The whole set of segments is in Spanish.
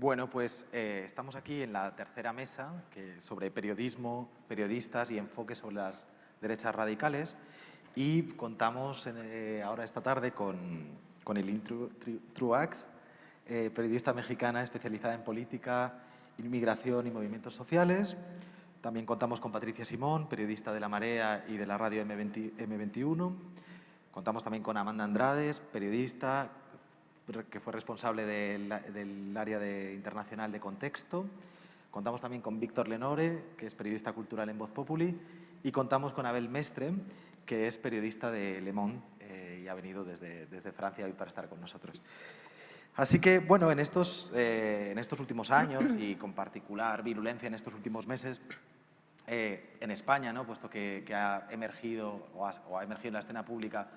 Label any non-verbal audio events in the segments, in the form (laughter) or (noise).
Bueno, pues eh, estamos aquí en la tercera mesa que, sobre periodismo, periodistas y enfoque sobre las derechas radicales y contamos eh, ahora esta tarde con, con Eileen Truax, eh, periodista mexicana especializada en política, inmigración y movimientos sociales. También contamos con Patricia Simón, periodista de La Marea y de la radio M20, M21. Contamos también con Amanda Andrades, periodista, que fue responsable del, área de internacional de contexto. Contamos también con Víctor Lenore, que es periodista cultural en Voz Populi, y contamos con Abel Mestre, que es periodista de Le Monde eh, y ha venido desde, Francia hoy para estar con nosotros. Así que, bueno, en estos, eh, últimos años y con particular virulencia en estos últimos meses, eh, en España, ¿no? puesto que, ha emergido o ha, emergido en la escena pública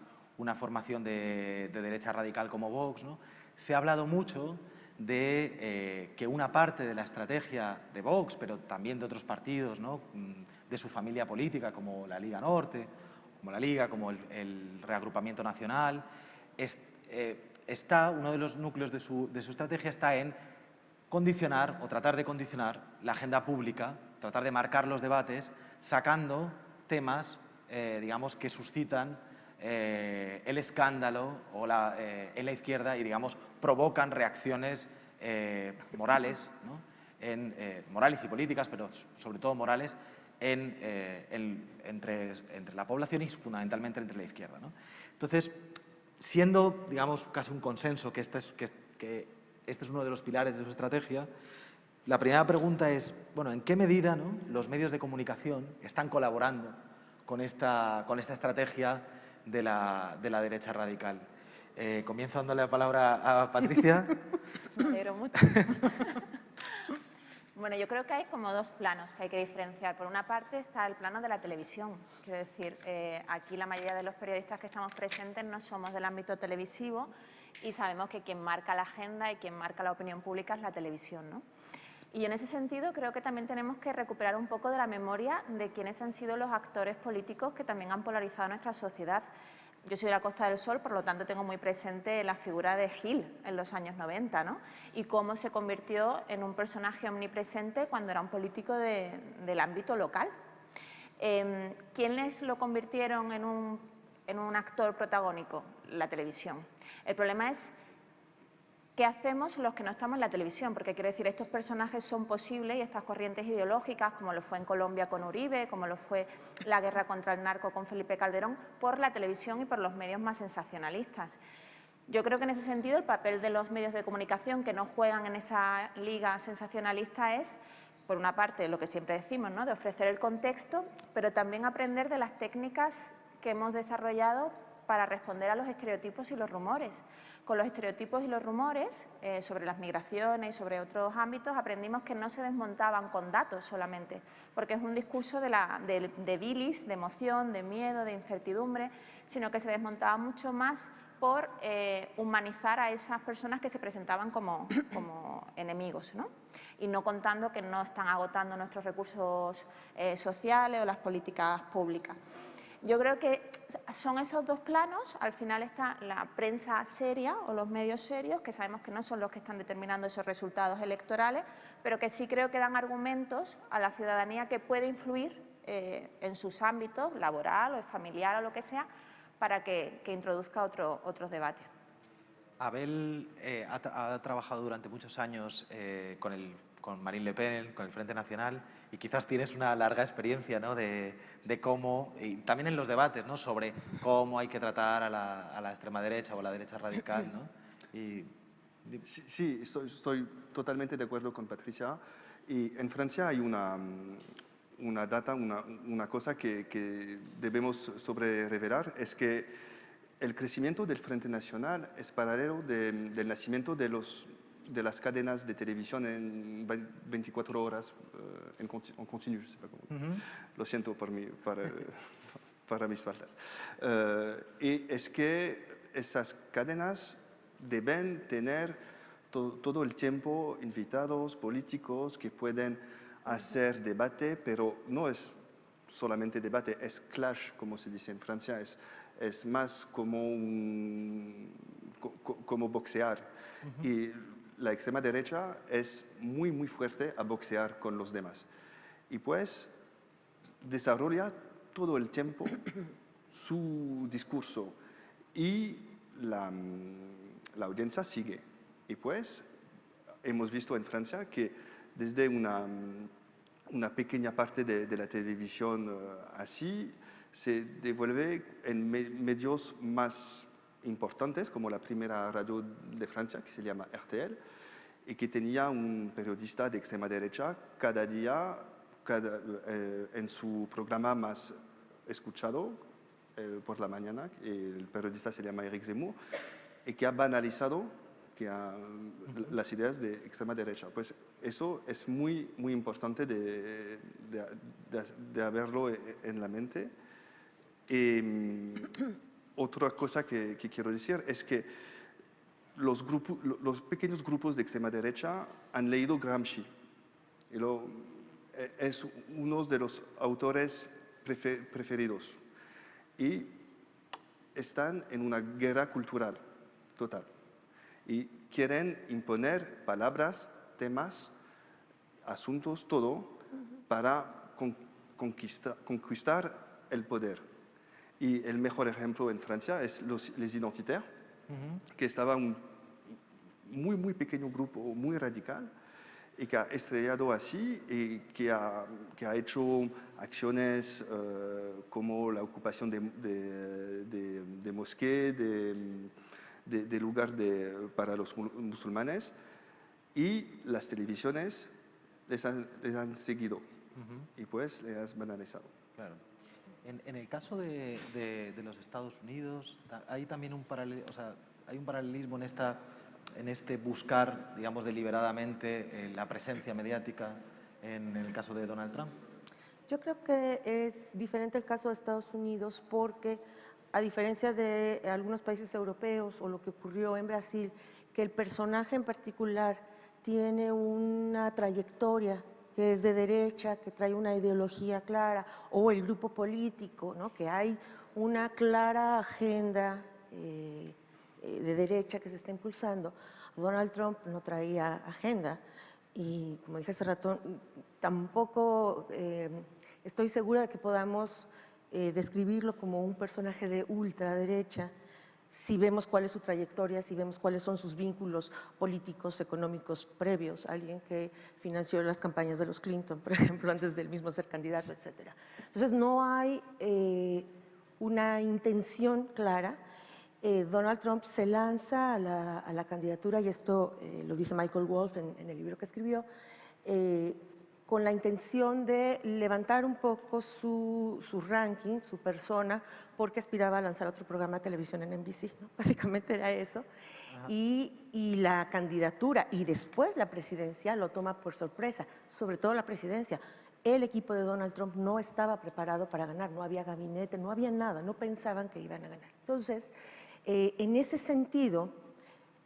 una formación de, derecha radical como Vox, se ha hablado mucho de eh, que una parte de la estrategia de Vox, pero también de otros partidos, ¿no? Mm, de su familia política, como la Liga Norte, como la Liga, como el, Reagrupamiento Nacional, eh, está, uno de los núcleos de su, de su estrategia está en condicionar o tratar de condicionar la agenda pública, tratar de marcar los debates, sacando temas, eh, digamos, que suscitan eh, el escándalo o la, eh, en la izquierda y, digamos, provocan reacciones eh, morales, en, morales y políticas, pero sobre todo morales, en, entre, entre, la población y fundamentalmente entre la izquierda. Entonces, siendo, digamos, casi un consenso que este, es, que, que este es uno de los pilares de su estrategia, la primera pregunta es, bueno, ¿en qué medida los medios de comunicación están colaborando con esta, con esta estrategia de la, de la derecha radical. Eh, comienzo dándole la palabra a Patricia. (laughs) Me mucho. (laughs) Bueno, yo creo que hay como dos planos que hay que diferenciar. Por una parte está el plano de la televisión. Quiero decir, eh, aquí la mayoría de los periodistas que estamos presentes no somos del ámbito televisivo y sabemos que quien marca la agenda y quien marca la opinión pública es la televisión. ¿no? Y en ese sentido creo que también tenemos que recuperar un poco de la memoria de quienes han sido los actores políticos que también han polarizado nuestra sociedad. Yo soy de la Costa del Sol, por lo tanto tengo muy presente la figura de Gil en los años 90 ¿no? y cómo se convirtió en un personaje omnipresente cuando era un político del ámbito local. Eh, ¿Quiénes lo convirtieron en un, en un actor protagónico? La televisión. El problema es ¿Qué hacemos los que no estamos en la televisión? Porque quiero decir, estos personajes son posibles y estas corrientes ideológicas, como lo fue en Colombia con Uribe, como lo fue la guerra contra el narco con Felipe Calderón, por la televisión y por los medios más sensacionalistas. Yo creo que en ese sentido el papel de los medios de comunicación que no juegan en esa liga sensacionalista es, por una parte, lo que siempre decimos, ¿no? de ofrecer el contexto, pero también aprender de las técnicas que hemos desarrollado para responder a los estereotipos y los rumores. Con los estereotipos y los rumores eh, sobre las migraciones y sobre otros ámbitos aprendimos que no se desmontaban con datos solamente, porque es un discurso de, bilis, de emoción, de miedo, de incertidumbre, sino que se desmontaba mucho más por eh, humanizar a esas personas que se presentaban como, como enemigos, ¿no? y no contando que no están agotando nuestros recursos eh, sociales o las políticas públicas. Yo creo que son esos dos planos, al final está la prensa seria o los medios serios, que sabemos que no son los que están determinando esos resultados electorales, pero que sí creo que dan argumentos a la ciudadanía que puede influir eh, en sus ámbitos, laboral o familiar o lo que sea, para que, introduzca otro, otros debates. Abel eh, ha, trabajado durante muchos años eh, con el con Marine Le Pen, con el Frente Nacional, y quizás tienes una larga experiencia ¿no? de, cómo, y también en los debates, ¿no? sobre cómo hay que tratar a la, extrema derecha o a la derecha radical. ¿no? Sí, estoy, totalmente de acuerdo con Patricia. Y en Francia hay una, una data, una, una cosa que, que, debemos sobre revelar, es que el crecimiento del Frente Nacional es paralelo del nacimiento de los de las cadenas de televisión en 24 horas uh, en, en continu, Lo siento por para, (laughs) para mis faltas. Uh, y es que esas cadenas deben tener to todo el tiempo invitados políticos que pueden hacer debate, pero no es solamente debate, es clash, como se dice en Francia, es, es más como, un, como boxear. Y la extrema derecha es muy, muy fuerte a boxear con los demás. Y pues desarrolla todo el tiempo (coughs) su discurso y la, la audiencia sigue. Y pues hemos visto en Francia que desde una, una pequeña parte de, de la televisión uh, así se devuelve en me medios más importantes, como la primera radio de Francia, que se llama RTL, y que tenía un periodista de extrema derecha cada día cada, eh, en su programa más escuchado eh, por la mañana, el periodista se llama Eric Zemmour, y que ha banalizado que ha, las ideas de extrema derecha. Pues eso es muy, muy importante de, de, de, de haberlo en la mente. Y, (coughs) otra cosa que, que, quiero decir es que los, grupos, los pequeños grupos de extrema derecha han leído Gramsci. Y lo, e, es uno de los autores prefer, preferidos. Y están en una guerra cultural total. Y quieren imponer palabras, temas, asuntos, todo, para con, conquista, conquistar el poder. Y el mejor ejemplo en Francia es los les identitaires, uh -huh. que estaba un muy, muy pequeño grupo, muy radical, y que ha estrellado así y que ha, que ha hecho acciones uh, como la ocupación de, de, de, de mosqué, de, de, lugar para los musulmanes, y las televisiones les han, les han seguido uh -huh. y pues les han banalizado. Claro. En, en, el caso de, de, de, los Estados Unidos, hay también un, paralel, o sea, hay un paralelismo en, esta, en este buscar, digamos, deliberadamente eh, la presencia mediática en el caso de Donald Trump. Yo creo que es diferente el caso de Estados Unidos porque, a diferencia de algunos países europeos o lo que ocurrió en Brasil, que el personaje en particular tiene una trayectoria que es de derecha, que trae una ideología clara, o el grupo político, ¿no? que hay una clara agenda eh, eh, de derecha que se está impulsando. Donald Trump no traía agenda y, como dije hace rato, tampoco eh, estoy segura de que podamos describirlo como un personaje de ultraderecha, si vemos cuál es su trayectoria, si vemos cuáles son sus vínculos políticos, económicos previos, alguien que financió las campañas de los Clinton, por (laughs) ejemplo, antes del mismo ser candidato, etc. Entonces, no hay eh, una intención clara. Eh, Donald Trump se lanza a la, a la candidatura, y esto eh, lo dice Michael Wolff en, en, el libro que escribió, con la intención de levantar un poco su, su, ranking, su persona, porque aspiraba a lanzar otro programa de televisión en NBC, ¿no? (laughs) básicamente era eso. Y, y, la candidatura y después la presidencia lo toma por sorpresa, sobre todo la presidencia. El equipo de Donald Trump no estaba preparado para ganar, no había gabinete, no había nada, no pensaban que iban a ganar. Entonces, eh, en ese sentido,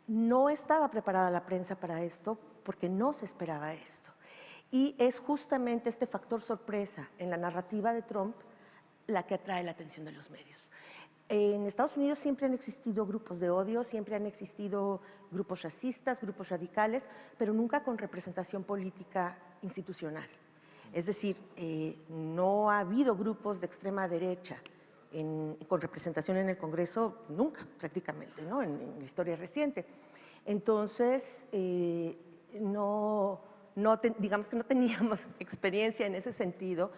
no estaba preparada la prensa para esto porque no se esperaba esto. Y es justamente este factor sorpresa en la narrativa de Trump la que atrae la atención de los medios. En Estados Unidos siempre han existido grupos de odio, siempre han existido grupos racistas, grupos radicales, pero nunca con representación política institucional. Es decir, eh, no ha habido grupos de extrema derecha con representación en el Congreso nunca, prácticamente, ¿no? en, en la historia reciente. Entonces, eh, no no digamos que no teníamos (laughs) experiencia en ese sentido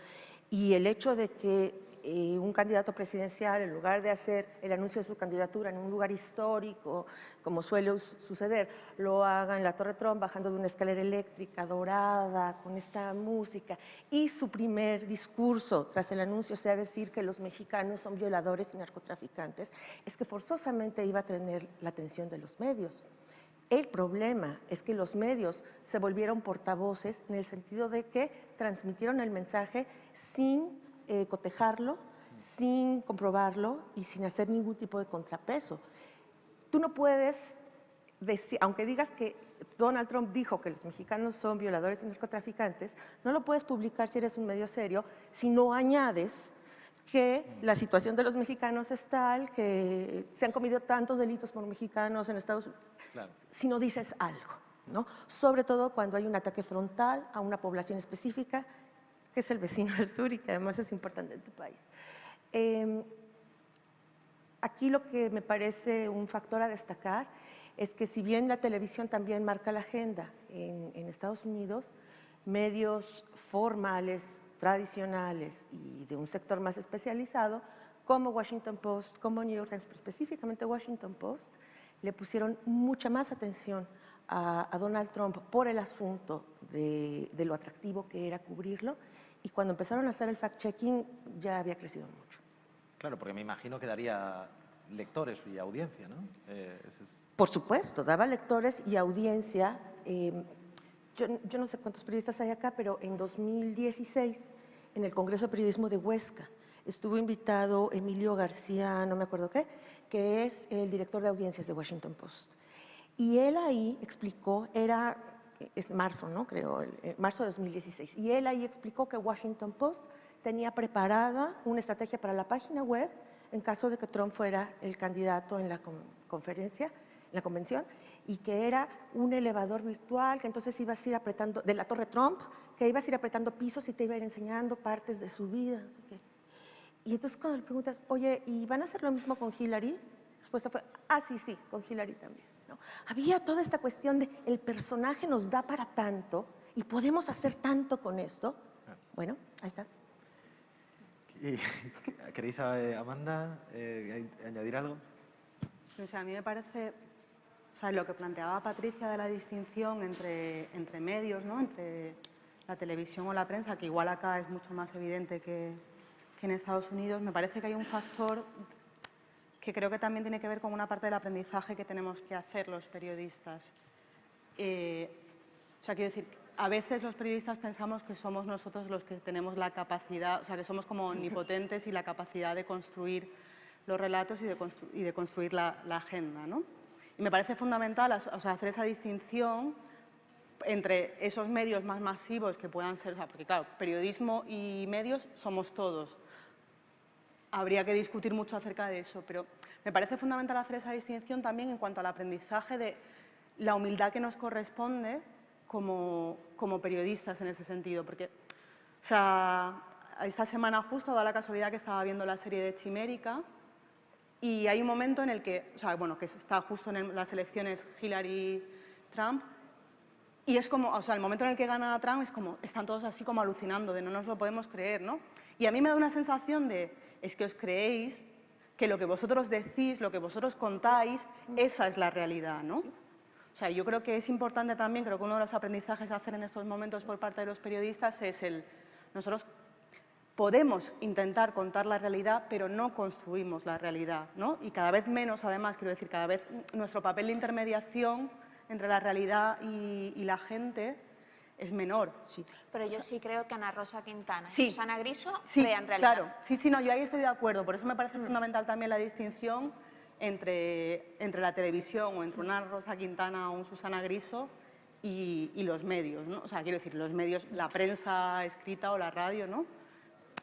y el hecho de que eh, un candidato presidencial, en lugar de hacer el anuncio de su candidatura en un lugar histórico, como suele suceder, lo haga en la Torre Trump, bajando de una escalera eléctrica dorada, con esta música, y su primer discurso tras el anuncio sea decir que los mexicanos son violadores y narcotraficantes, es que forzosamente iba a tener la atención de los medios. El problema es que los medios se volvieron portavoces en el sentido de que transmitieron el mensaje sin eh, cotejarlo, sin comprobarlo y sin hacer ningún tipo de contrapeso. Tú no puedes decir, aunque digas que Donald Trump dijo que los mexicanos son violadores y narcotraficantes, no lo puedes publicar si eres un medio serio si no añades que la situación de los mexicanos es tal, que se han cometido tantos delitos por mexicanos en Estados Unidos, claro. si no dices algo. ¿no? sobre todo cuando hay un ataque frontal a una población específica, que es el vecino del sur y que además es importante en tu país. Em, aquí lo que me parece un factor a destacar es que si bien la televisión también marca la agenda en, en Estados Unidos, medios formales, tradicionales y de un sector más especializado, como Washington Post, como New York Times, pero específicamente Washington Post, le pusieron mucha más atención a, Donald Trump por el asunto de, lo atractivo que era cubrirlo y cuando empezaron a hacer el fact-checking ya había crecido mucho. Claro, porque me imagino que daría lectores y audiencia, ¿no? Eh, por supuesto, daba lectores y audiencia. Eh, yo, yo, no sé cuántos periodistas hay acá, pero en 2016, en el Congreso de Periodismo de Huesca, estuvo invitado Emilio García, no me acuerdo qué, que es el director de audiencias de Washington Post. Y él ahí explicó, era, es marzo, ¿no? Creo, marzo de 2016, y él ahí explicó que Washington Post tenía preparada una estrategia para la página web en caso de que Trump fuera el candidato en la conferencia, en la convención, y que era un elevador virtual, que entonces ibas a ir apretando, de la Torre Trump, que ibas a ir apretando pisos y te iba a ir enseñando partes de su vida, no sé qué. Y entonces cuando le preguntas, oye, ¿y van a hacer lo mismo con Hillary? La respuesta fue, ah, sí, sí, con Hillary también. ¿no? Había toda esta cuestión de el personaje nos da para tanto y podemos hacer tanto con esto. Bueno, ahí está. ¿Queréis, eh, Amanda, eh, añadir algo? a mí me parece, o lo que planteaba Patricia de la distinción entre, entre medios, ¿no? entre la televisión o la prensa, que igual acá es mucho más evidente que, que en Estados Unidos, me parece que hay un factor que creo que también tiene que ver con una parte del aprendizaje que tenemos que hacer los periodistas. Eh, o sea, quiero decir, a veces los periodistas pensamos que somos nosotros los que tenemos la capacidad, o sea, que somos como omnipotentes y la capacidad de construir los relatos y de, construir la, agenda, ¿no? Me parece fundamental hacer esa distinción entre esos medios más masivos que puedan ser, o sea, porque claro, periodismo y medios somos todos, habría que discutir mucho acerca de eso, pero me parece fundamental hacer esa distinción también en cuanto al aprendizaje de la humildad que nos corresponde como, como periodistas en ese sentido, porque o sea, esta semana justo da la casualidad que estaba viendo la serie de Chimérica y hay un momento en el que, o sea, bueno, que está justo en las elecciones Hillary-Trump y es como, o sea, el momento en el que gana Trump es como, están todos así como alucinando, de no nos lo podemos creer, ¿no? Y a mí me da una sensación de, es que os creéis que lo que vosotros decís, lo que vosotros contáis, esa es la realidad, ¿no? O sea, yo creo que es importante también, creo que uno de los aprendizajes a hacer en estos momentos por parte de los periodistas es el, nosotros podemos intentar contar la realidad, pero no construimos la realidad, ¿no? Y cada vez menos, además, quiero decir, cada vez nuestro papel de intermediación entre la realidad y, y la gente es menor. Sí. Pero yo sí creo que Ana Rosa Quintana y Susana Griso sí, crean realidad. Claro, sí, sí, no, yo ahí estoy de acuerdo. Por eso me parece mm. fundamental también la distinción entre, entre la televisión o entre una Rosa Quintana o un Susana Griso y, y, los medios, ¿no? O sea, quiero decir, los medios, la prensa escrita o la radio, ¿no?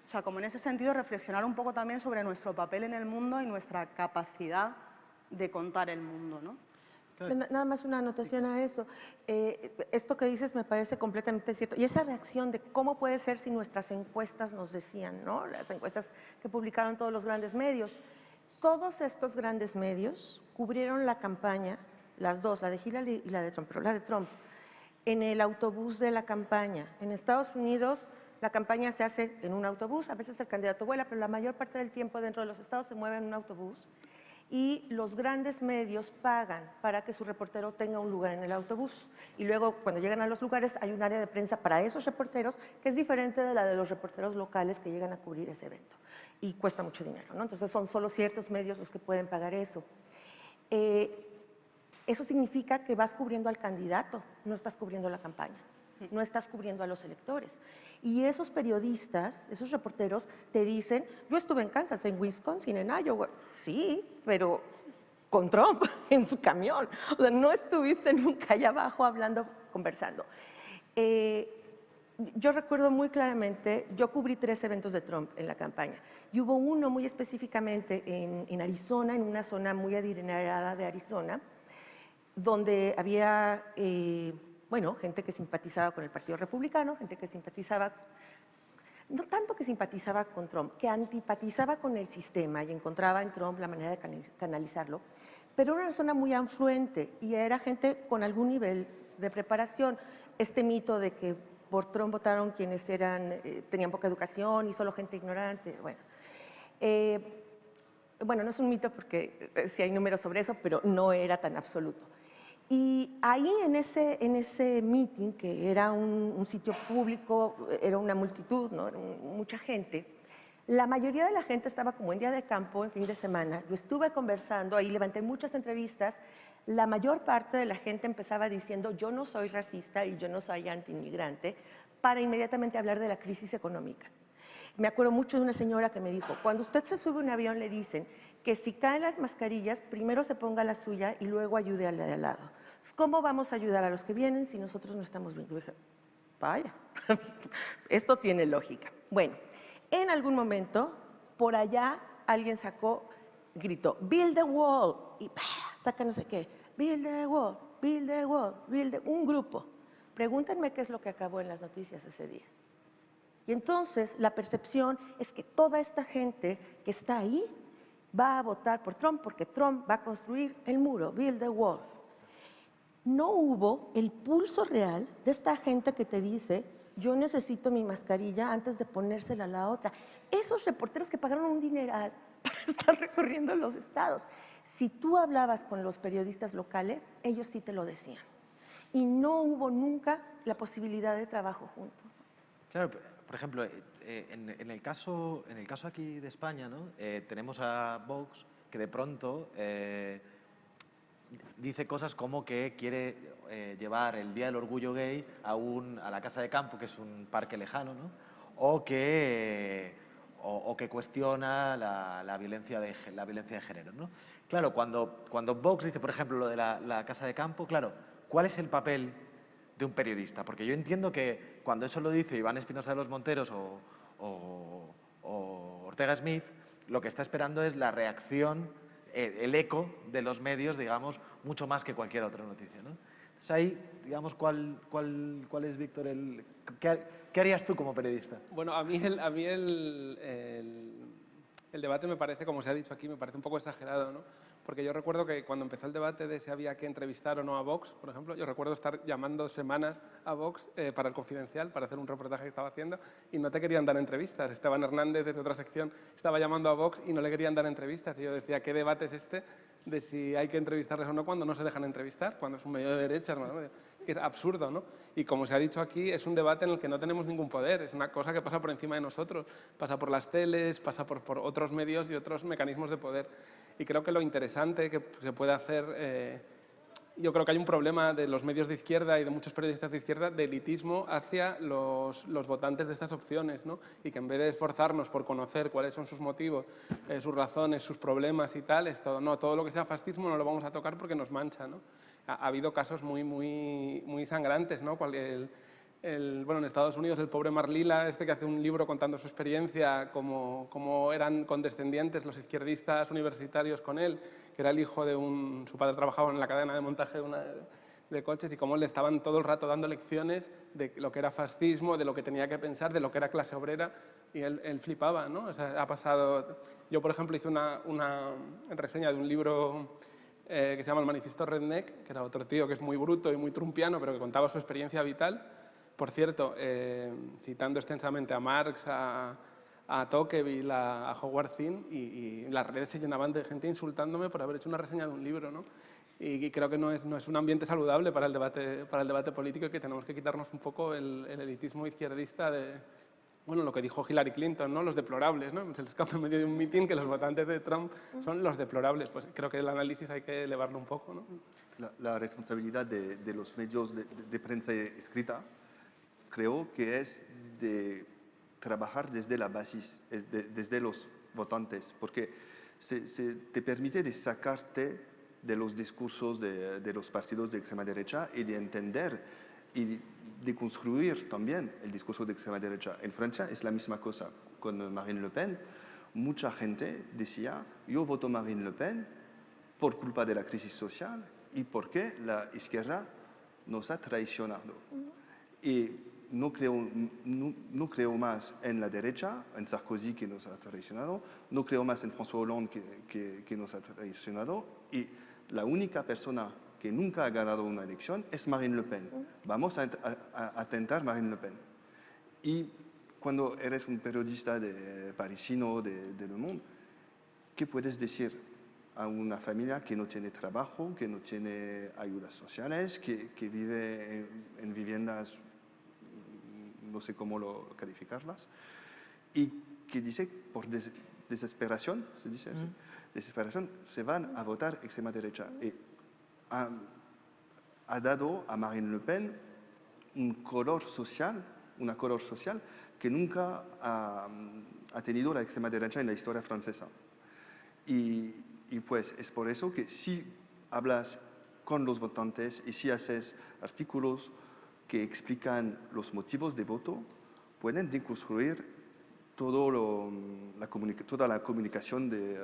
O sea, como en ese sentido reflexionar un poco también sobre nuestro papel en el mundo y nuestra capacidad de contar el mundo, ¿no? Nada más una anotación a eso. Eh, esto que dices me parece completamente cierto. Y esa reacción de cómo puede ser si nuestras encuestas nos decían, ¿no? Las encuestas que publicaron todos los grandes medios. Todos estos grandes medios cubrieron la campaña, las dos, la de Hillary y la de Trump, pero la de Trump, en el autobús de la campaña. En Estados Unidos la campaña se hace en un autobús, a veces el candidato vuela, pero la mayor parte del tiempo dentro de los estados se mueve en un autobús y los grandes medios pagan para que su reportero tenga un lugar en el autobús. Y luego, cuando llegan a los lugares, hay un área de prensa para esos reporteros que es diferente de la de los reporteros locales que llegan a cubrir ese evento. Y cuesta mucho dinero, ¿no? Entonces, son solo ciertos medios los que pueden pagar eso. Eh, eso significa que vas cubriendo al candidato, no estás cubriendo la campaña, no estás cubriendo a los electores. Y esos periodistas, esos reporteros, te dicen, yo estuve en Kansas, en Wisconsin, en Iowa. Sí, pero con Trump (laughs) en su camión. O sea, no estuviste nunca allá abajo hablando, conversando. Eh, yo recuerdo muy claramente, yo cubrí tres eventos de Trump en la campaña y hubo uno muy específicamente en, Arizona, en una zona muy adinerada de Arizona, donde había, eh, bueno, gente que simpatizaba con el Partido Republicano, gente que simpatizaba, no tanto que simpatizaba con Trump, que antipatizaba con el sistema y encontraba en Trump la manera de canalizarlo, pero era una zona muy afluente y era gente con algún nivel de preparación. Este mito de que por Trump votaron quienes eran, eh, tenían poca educación y solo gente ignorante. Bueno, eh, bueno, no es un mito porque eh, sí hay números sobre eso, pero no era tan absoluto. Y ahí en ese, en ese meeting, que era un, sitio público, era una multitud, ¿no? mucha gente, la mayoría de la gente estaba como en día de campo, en fin de semana. Yo estuve conversando, ahí levanté muchas entrevistas. La mayor parte de la gente empezaba diciendo yo no soy racista y yo no soy antiinmigrante, para inmediatamente hablar de la crisis económica. Me acuerdo mucho de una señora que me dijo, cuando usted se sube a un avión le dicen que si caen las mascarillas, primero se ponga la suya y luego ayude al de al lado. ¿Cómo vamos a ayudar a los que vienen si nosotros no estamos bien? Vaya, (laughs) esto tiene lógica. Bueno, en algún momento, por allá, alguien sacó, gritó, build the wall, y saca no sé qué, build the wall, build the wall, build the... un grupo. Pregúntenme qué es lo que acabó en las noticias ese día. Y entonces la percepción es que toda esta gente que está ahí va a votar por Trump porque Trump va a construir el muro, build the wall. No hubo el pulso real de esta gente que te dice, yo necesito mi mascarilla antes de ponérsela a la otra. Esos reporteros que pagaron un dineral (laughs) para estar recorriendo los estados. Si tú hablabas con los periodistas locales, ellos sí te lo decían. Y no hubo nunca la posibilidad de trabajo junto. Claro, por ejemplo, eh, eh, en, el caso, en el caso aquí de España, ¿no? Eh, tenemos a Vox que de pronto dice cosas como que quiere eh, llevar el Día del Orgullo Gay a, un, a la Casa de Campo, que es un parque lejano, ¿no? o, que, o, que cuestiona la, la, violencia de, la violencia de género. ¿no? Claro, cuando, cuando Vox dice, por ejemplo, lo de la, la Casa de Campo, claro, ¿cuál es el papel de un periodista? Porque yo entiendo que cuando eso lo dice Iván Espinosa de los Monteros o, o, Ortega Smith, lo que está esperando es la reacción el eco de los medios, digamos, mucho más que cualquier otra noticia. ¿no? Entonces ahí, digamos, ¿cuál, cuál, cuál es, Víctor, el... Qué, harías tú como periodista? Bueno, a mí, el, a mí el, el, debate me parece, como se ha dicho aquí, me parece un poco exagerado, ¿no? Porque yo recuerdo que cuando empezó el debate de si había que entrevistar o no a Vox, por ejemplo, yo recuerdo estar llamando semanas a Vox eh, para el Confidencial, para hacer un reportaje que estaba haciendo, y no te querían dar entrevistas. Esteban Hernández, desde otra sección, estaba llamando a Vox y no le querían dar entrevistas. Y yo decía, ¿qué debate es este de si hay que entrevistarles o no cuando no se dejan entrevistar? Cuando es un medio de derecha, ¿no? que es absurdo, ¿no? Y como se ha dicho aquí, es un debate en el que no tenemos ningún poder, es una cosa que pasa por encima de nosotros, pasa por las teles, pasa por otros medios y otros mecanismos de poder. Y creo que lo interesante que se puede hacer, eh, yo creo que hay un problema de los medios de izquierda y de muchos periodistas de izquierda de elitismo hacia los, los votantes de estas opciones, ¿no? Y que en vez de esforzarnos por conocer cuáles son sus motivos, eh, sus razones, sus problemas y tal, es todo, no, todo lo que sea fascismo no lo vamos a tocar porque nos mancha, ¿no? ha, habido casos muy, muy, muy sangrantes, ¿no? El, bueno, en Estados Unidos el pobre Marlila, este que hace un libro contando su experiencia, cómo, cómo, eran condescendientes los izquierdistas universitarios con él, que era el hijo de un... su padre trabajaba en la cadena de montaje de, una, de coches y cómo le estaban todo el rato dando lecciones de lo que era fascismo, de lo que tenía que pensar, de lo que era clase obrera, y él, él flipaba, ¿no? O sea, ha pasado... Yo, por ejemplo, hice una, una reseña de un libro eh, que se llama El Manifiesto Redneck, que era otro tío que es muy bruto y muy trumpiano, pero que contaba su experiencia vital. Por cierto, eh, citando extensamente a Marx, a, a Tocqueville, a, Howard Zinn, y, las redes se llenaban de gente insultándome por haber hecho una reseña de un libro. ¿no? Y, creo que no es, no es, un ambiente saludable para el, debate, para el debate político y que tenemos que quitarnos un poco el, el elitismo izquierdista de, bueno, lo que dijo Hillary Clinton, ¿no? los deplorables, ¿no? se les escapa en medio de un mitin que los votantes de Trump son los deplorables. Pues creo que el análisis hay que elevarlo un poco. ¿no? La, responsabilidad de, de, los medios de, prensa escrita creo que es de trabajar desde la base, desde los votantes, porque se, se, te permite de sacarte de los discursos de, de los partidos de extrema derecha y de entender y de construir también el discurso de extrema derecha. En Francia es la misma cosa con Marine Le Pen. Mucha gente decía, yo voto Marine Le Pen por culpa de la crisis social y por qué la izquierda nos ha traicionado. Y no creo, no, creo más en la derecha, en Sarkozy que nos ha traicionado, no creo más en François Hollande que, que, nos ha traicionado y la única persona que nunca ha ganado una elección es Marine Le Pen. Vamos a, a, tentar Marine Le Pen. Y cuando eres un periodista de, parisino de, de Le Monde, ¿qué puedes decir a una familia que no tiene trabajo, que no tiene ayudas sociales, que, que vive en, viviendas, no sé cómo lo, calificarlas, y que dice por desesperación, se dice así, desesperación, se van a votar extrema derecha. Y ha, ha, dado a Marine Le Pen un color social, una color social que nunca ha, ha tenido la extrema derecha en la historia francesa. Y, y pues es por eso que si hablas con los votantes y si haces artículos que explican los motivos de voto, pueden deconstruir todo lo, la toda la comunicación de,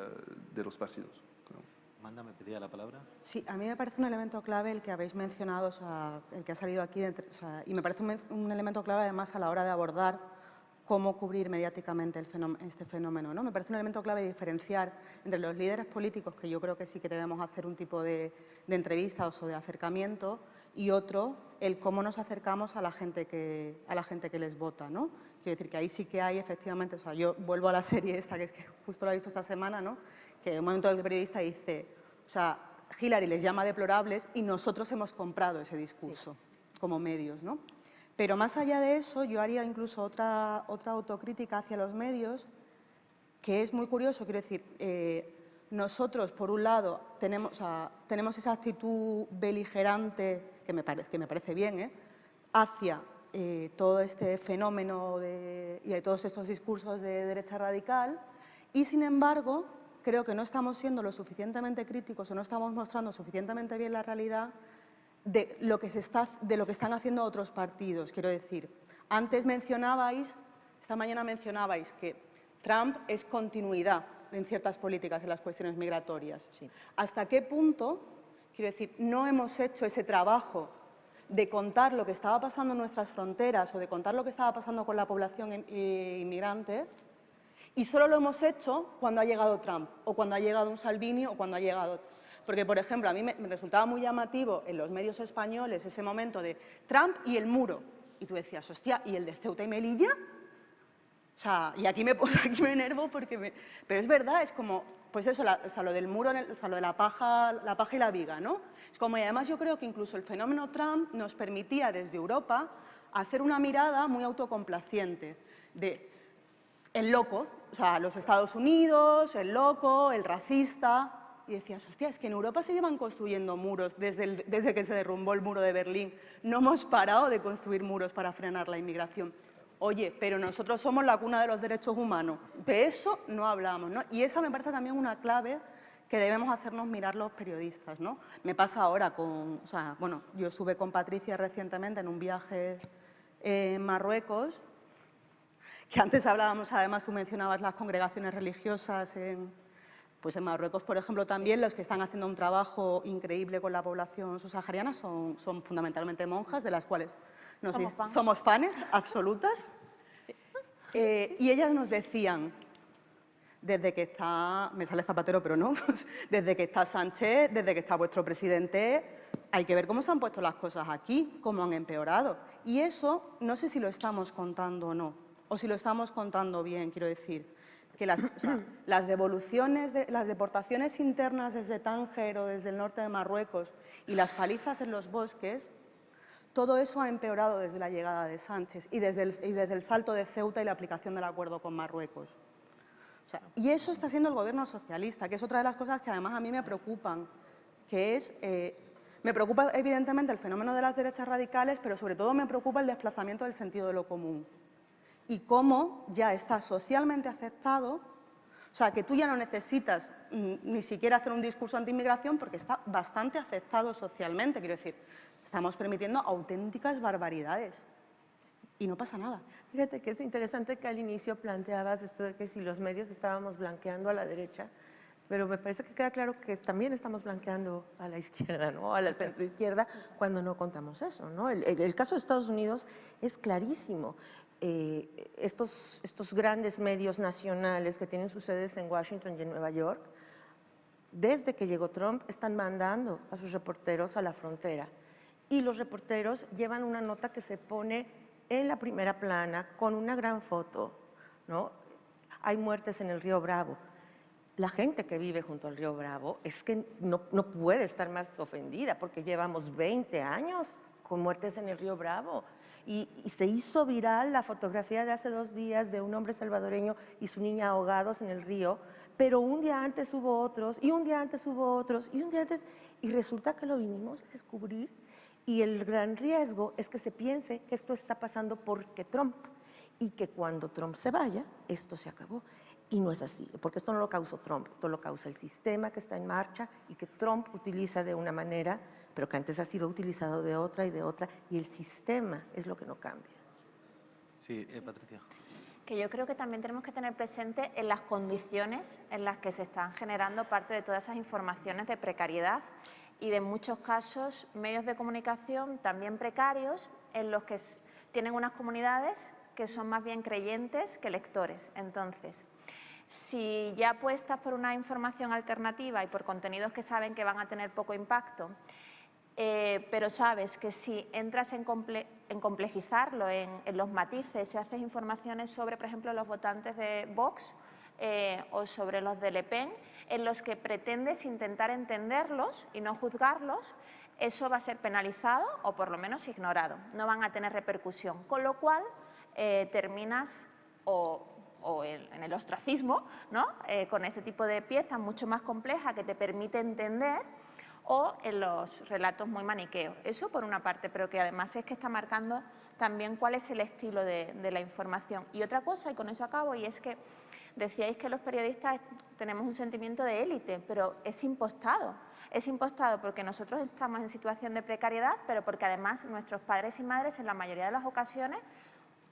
de los partidos. Manda, me pedía la palabra. Sí, a mí me parece un elemento clave el que habéis mencionado, o sea, el que ha salido aquí, o sea, y me parece un, un elemento clave además a la hora de abordar cómo cubrir mediáticamente este fenómeno. ¿no? Me parece un elemento clave diferenciar entre los líderes políticos, que yo creo que sí que debemos hacer un tipo de, entrevistas o de acercamiento, y otro, el cómo nos acercamos a la gente que, a la gente que les vota. ¿no? Quiero decir que ahí sí que hay efectivamente, o sea, yo vuelvo a la (laughs) serie esta, que es que justo la he visto esta semana, ¿no? que en un momento el periodista dice, o sea, Hillary les llama deplorables y nosotros hemos comprado ese discurso como medios. ¿no? Pero más allá de eso, yo haría incluso otra, otra autocrítica hacia los medios, que es muy curioso, quiero decir, eh, nosotros, por un lado, tenemos, tenemos esa actitud beligerante, que me, parece, que me parece bien, ¿eh? hacia eh, todo este fenómeno de, y de todos estos discursos de derecha radical, y sin embargo, creo que no estamos siendo lo suficientemente críticos o no estamos mostrando suficientemente bien la realidad de lo que, se está, de lo que están haciendo otros partidos. Quiero decir, antes mencionabais, esta mañana mencionabais que Trump es continuidad en ciertas políticas en las cuestiones migratorias. ¿Hasta qué punto, quiero decir, no hemos hecho ese trabajo de contar lo que estaba pasando en nuestras fronteras o de contar lo que estaba pasando con la población inmigrante y solo lo hemos hecho cuando ha llegado Trump o cuando ha llegado un Salvini o cuando ha llegado porque, por ejemplo, a mí me, resultaba muy llamativo en los medios españoles ese momento de Trump y el muro. Y tú decías, hostia, ¿y el de Ceuta y Melilla? Y (laughs) aquí me, enervo porque... Me... Pero es verdad, es como, pues eso, sea, lo del muro, lo de la paja, la paja y la viga, ¿no? Es como, y además yo creo que incluso el fenómeno Trump nos permitía desde Europa hacer una mirada muy autocomplaciente de el loco, o sea, los Estados Unidos, el loco, el racista, y decías, hostia, es que en Europa se llevan construyendo muros desde, desde que se derrumbó el muro de Berlín. No hemos parado de construir muros para frenar la inmigración. Oye, pero nosotros somos la cuna de los derechos humanos. De eso no hablamos, ¿no? Y esa me parece también una clave que debemos hacernos mirar los periodistas, ¿no? Me pasa ahora con, o sea, bueno, yo estuve con Patricia recientemente en un viaje en Marruecos, que antes hablábamos, además tú mencionabas las congregaciones religiosas en, pues en Marruecos, por ejemplo, también los que están haciendo un trabajo increíble con la población subsahariana son, son fundamentalmente monjas, de las cuales nos somos, fans. absolutas. (laughs) Eh, y ellas nos decían, desde que está, me sale Zapatero, pero no, (laughs) desde que está Sánchez, desde que está vuestro presidente, hay que ver cómo se han puesto las cosas aquí, cómo han empeorado. Y eso no sé si lo estamos contando o no, o si lo estamos contando bien, quiero decir que las, (clears throat) devoluciones, de, las deportaciones internas desde Tánger o desde el norte de Marruecos y las palizas en los bosques, todo eso ha empeorado desde la llegada de Sánchez y desde el, salto de Ceuta y la aplicación del acuerdo con Marruecos. y eso está siendo el gobierno socialista, que es otra de las cosas que además a mí me preocupan, que es... Eh, me preocupa evidentemente el fenómeno de las derechas radicales, pero sobre todo me preocupa el desplazamiento del sentido de lo común y cómo ya está socialmente aceptado, o sea, que tú ya no necesitas mm, ni siquiera hacer un discurso anti-inmigración porque está bastante aceptado socialmente, quiero decir, estamos permitiendo auténticas barbaridades y no pasa nada. Fíjate que es interesante que al inicio planteabas esto de que si los medios estábamos blanqueando a la derecha, pero me parece que queda claro que también estamos blanqueando a la (laughs) izquierda, ¿no? a la centroizquierda, cuando no contamos eso. ¿no? El, caso de Estados Unidos es clarísimo. Eh, estos, estos grandes medios nacionales que tienen sus sedes en Washington y en Nueva York, desde que llegó Trump, están mandando a sus reporteros a la frontera. Y los reporteros llevan una nota que se pone en la primera plana con una gran foto. ¿no? Hay muertes en el río Bravo la gente que vive junto al río Bravo es que no, puede estar más ofendida porque llevamos 20 años con muertes en el río Bravo. Y, se hizo viral la fotografía de hace dos días de un hombre salvadoreño y su niña ahogados en el río, pero un día antes hubo otros, y un día antes hubo otros, y un día antes, y resulta que lo vinimos a descubrir, y el gran riesgo es que se piense que esto está pasando porque Trump, y que cuando Trump se vaya, esto se acabó. Y no es así, porque esto no lo causó Trump, esto lo causa el sistema que está en marcha y que Trump utiliza de una manera, pero que antes ha sido utilizado de otra y de otra, y el sistema es lo que no cambia. Sí, eh, Patricia. Que yo creo que también tenemos que tener presente en las condiciones en las que se están generando parte de todas esas informaciones de precariedad y de muchos casos medios de comunicación también precarios en los que tienen unas comunidades que son más bien creyentes que lectores. Entonces, si ya apuestas por una información alternativa y por contenidos que saben que van a tener poco impacto, eh, pero sabes que si entras en, complejizarlo, en, los matices, si haces informaciones sobre, por ejemplo, los votantes de Vox eh, o sobre los de Le Pen, en los que pretendes intentar entenderlos y no juzgarlos, eso va a ser penalizado o por lo menos ignorado, no van a tener repercusión, con lo cual eh, terminas o en el ostracismo, ¿no? Eh, con este tipo de pieza mucho más compleja que te permite entender, o en los relatos muy maniqueos. Eso por una parte, pero que además es que está marcando también cuál es el estilo de, la información. Y otra cosa, y con eso acabo, y es que decíais que los periodistas tenemos un sentimiento de élite, pero es impostado. Es impostado porque nosotros estamos en situación de precariedad, pero porque además nuestros padres y madres en la mayoría de las ocasiones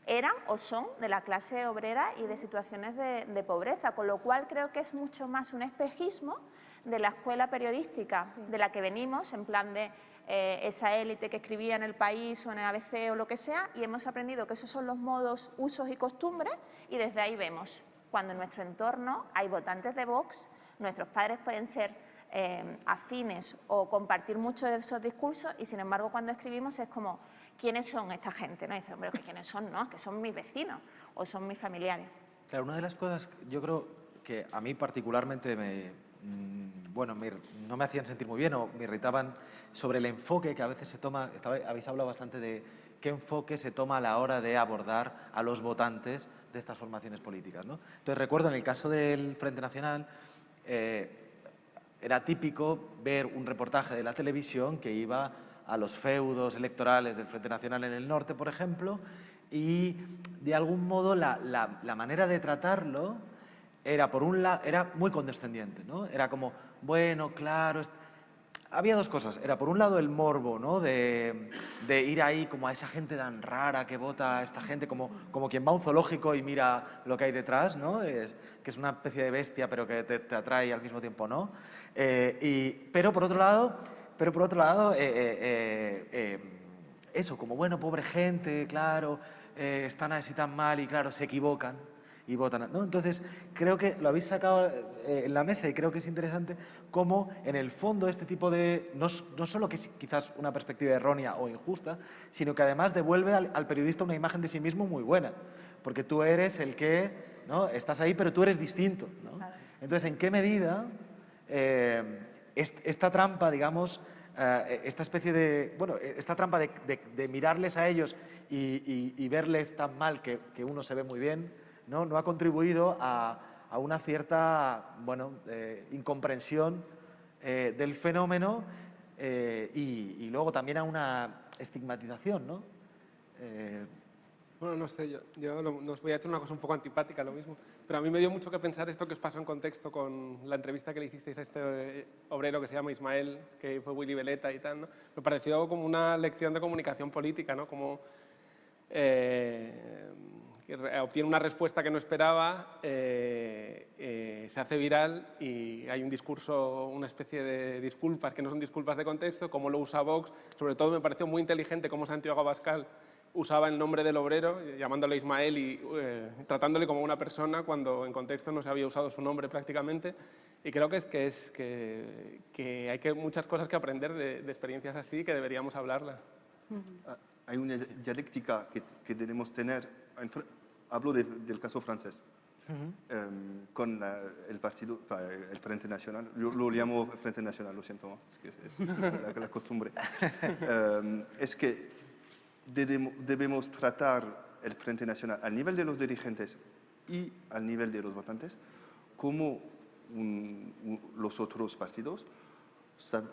eran o son de la clase obrera y de situaciones de, pobreza, con lo cual creo que es mucho más un espejismo de la escuela periodística de la que venimos, en plan de eh, esa élite que escribía en El País o en el ABC o lo que sea, y hemos aprendido que esos son los modos, usos y costumbres, y desde ahí vemos cuando en nuestro entorno hay votantes de Vox, nuestros padres pueden ser eh, afines o compartir muchos de esos discursos, y sin embargo cuando escribimos es como ¿quiénes son esta gente? ¿no? Y dice, hombre, ¿quiénes son? No, que son mis vecinos o son mis familiares. Claro, una de las cosas, yo creo que a mí particularmente me, mm, bueno, no me hacían sentir muy bien o me irritaban sobre el enfoque que a veces se toma, habéis hablado bastante de qué enfoque se toma a la hora de abordar a los votantes de estas formaciones políticas. Entonces recuerdo en el caso del Frente Nacional, eh, era típico ver un reportaje de la televisión que iba a los feudos electorales del Frente Nacional en el norte, por ejemplo, y de algún modo la, manera de tratarlo era, por un lado, era muy condescendiente, ¿no? Era como, bueno, claro... Había dos cosas. Era, por un lado, el morbo, ¿no? De, ir ahí como a esa gente tan rara que vota a esta gente, como, como quien va a un zoológico y mira lo que hay detrás, ¿no? Es, que es una especie de bestia, pero que te, atrae al mismo tiempo, ¿no? Eh, y, pero, por otro lado, pero por otro lado, eh, eh, eso, como bueno, pobre gente, claro, están así tan mal y claro, se equivocan y votan. ¿no? Entonces, creo que lo habéis sacado en la mesa y creo que es interesante cómo en el fondo este tipo de, no, no solo que es quizás una perspectiva errónea o injusta, sino que además devuelve al, periodista una imagen de sí mismo muy buena, porque tú eres el que, ¿no? estás ahí, pero tú eres distinto. ¿no? Entonces, ¿en qué medida esta trampa, digamos, eh, esta especie de, bueno, esta trampa de, mirarles a ellos y, verles tan mal que, uno se ve muy bien, no, no ha contribuido a, una cierta, bueno, eh, incomprensión eh, del fenómeno y, luego también a una estigmatización, ¿no? Bueno, no sé, yo, yo os voy a decir una cosa un poco antipática, lo mismo, pero a mí me dio mucho que pensar esto que os pasó en contexto con la entrevista que le hicisteis a este eh, obrero que se llama Ismael, que fue Willy Veleta y tal, ¿no? Me pareció como una lección de comunicación política, ¿no? Como, eh, obtiene una respuesta que no esperaba, eh, eh, se hace viral y hay un discurso, una especie de disculpas que no son disculpas de contexto, cómo lo usa Vox. Sobre todo me pareció muy inteligente cómo Santiago Abascal usaba el nombre del obrero, llamándole Ismael y eh, tratándole como una persona cuando en contexto no se había usado su nombre prácticamente. Y creo que es que, es, que, que hay que, muchas cosas que aprender de, de experiencias así que deberíamos hablarlas. Ah, hay una dialéctica que, que debemos tener hablo del caso francés. Em, con el partido, el Frente Nacional, yo lo llamo Frente Nacional, lo siento, es, que es la, costumbre. Em, es que debemos, tratar el Frente Nacional al nivel de los dirigentes y al nivel de los votantes como los otros partidos,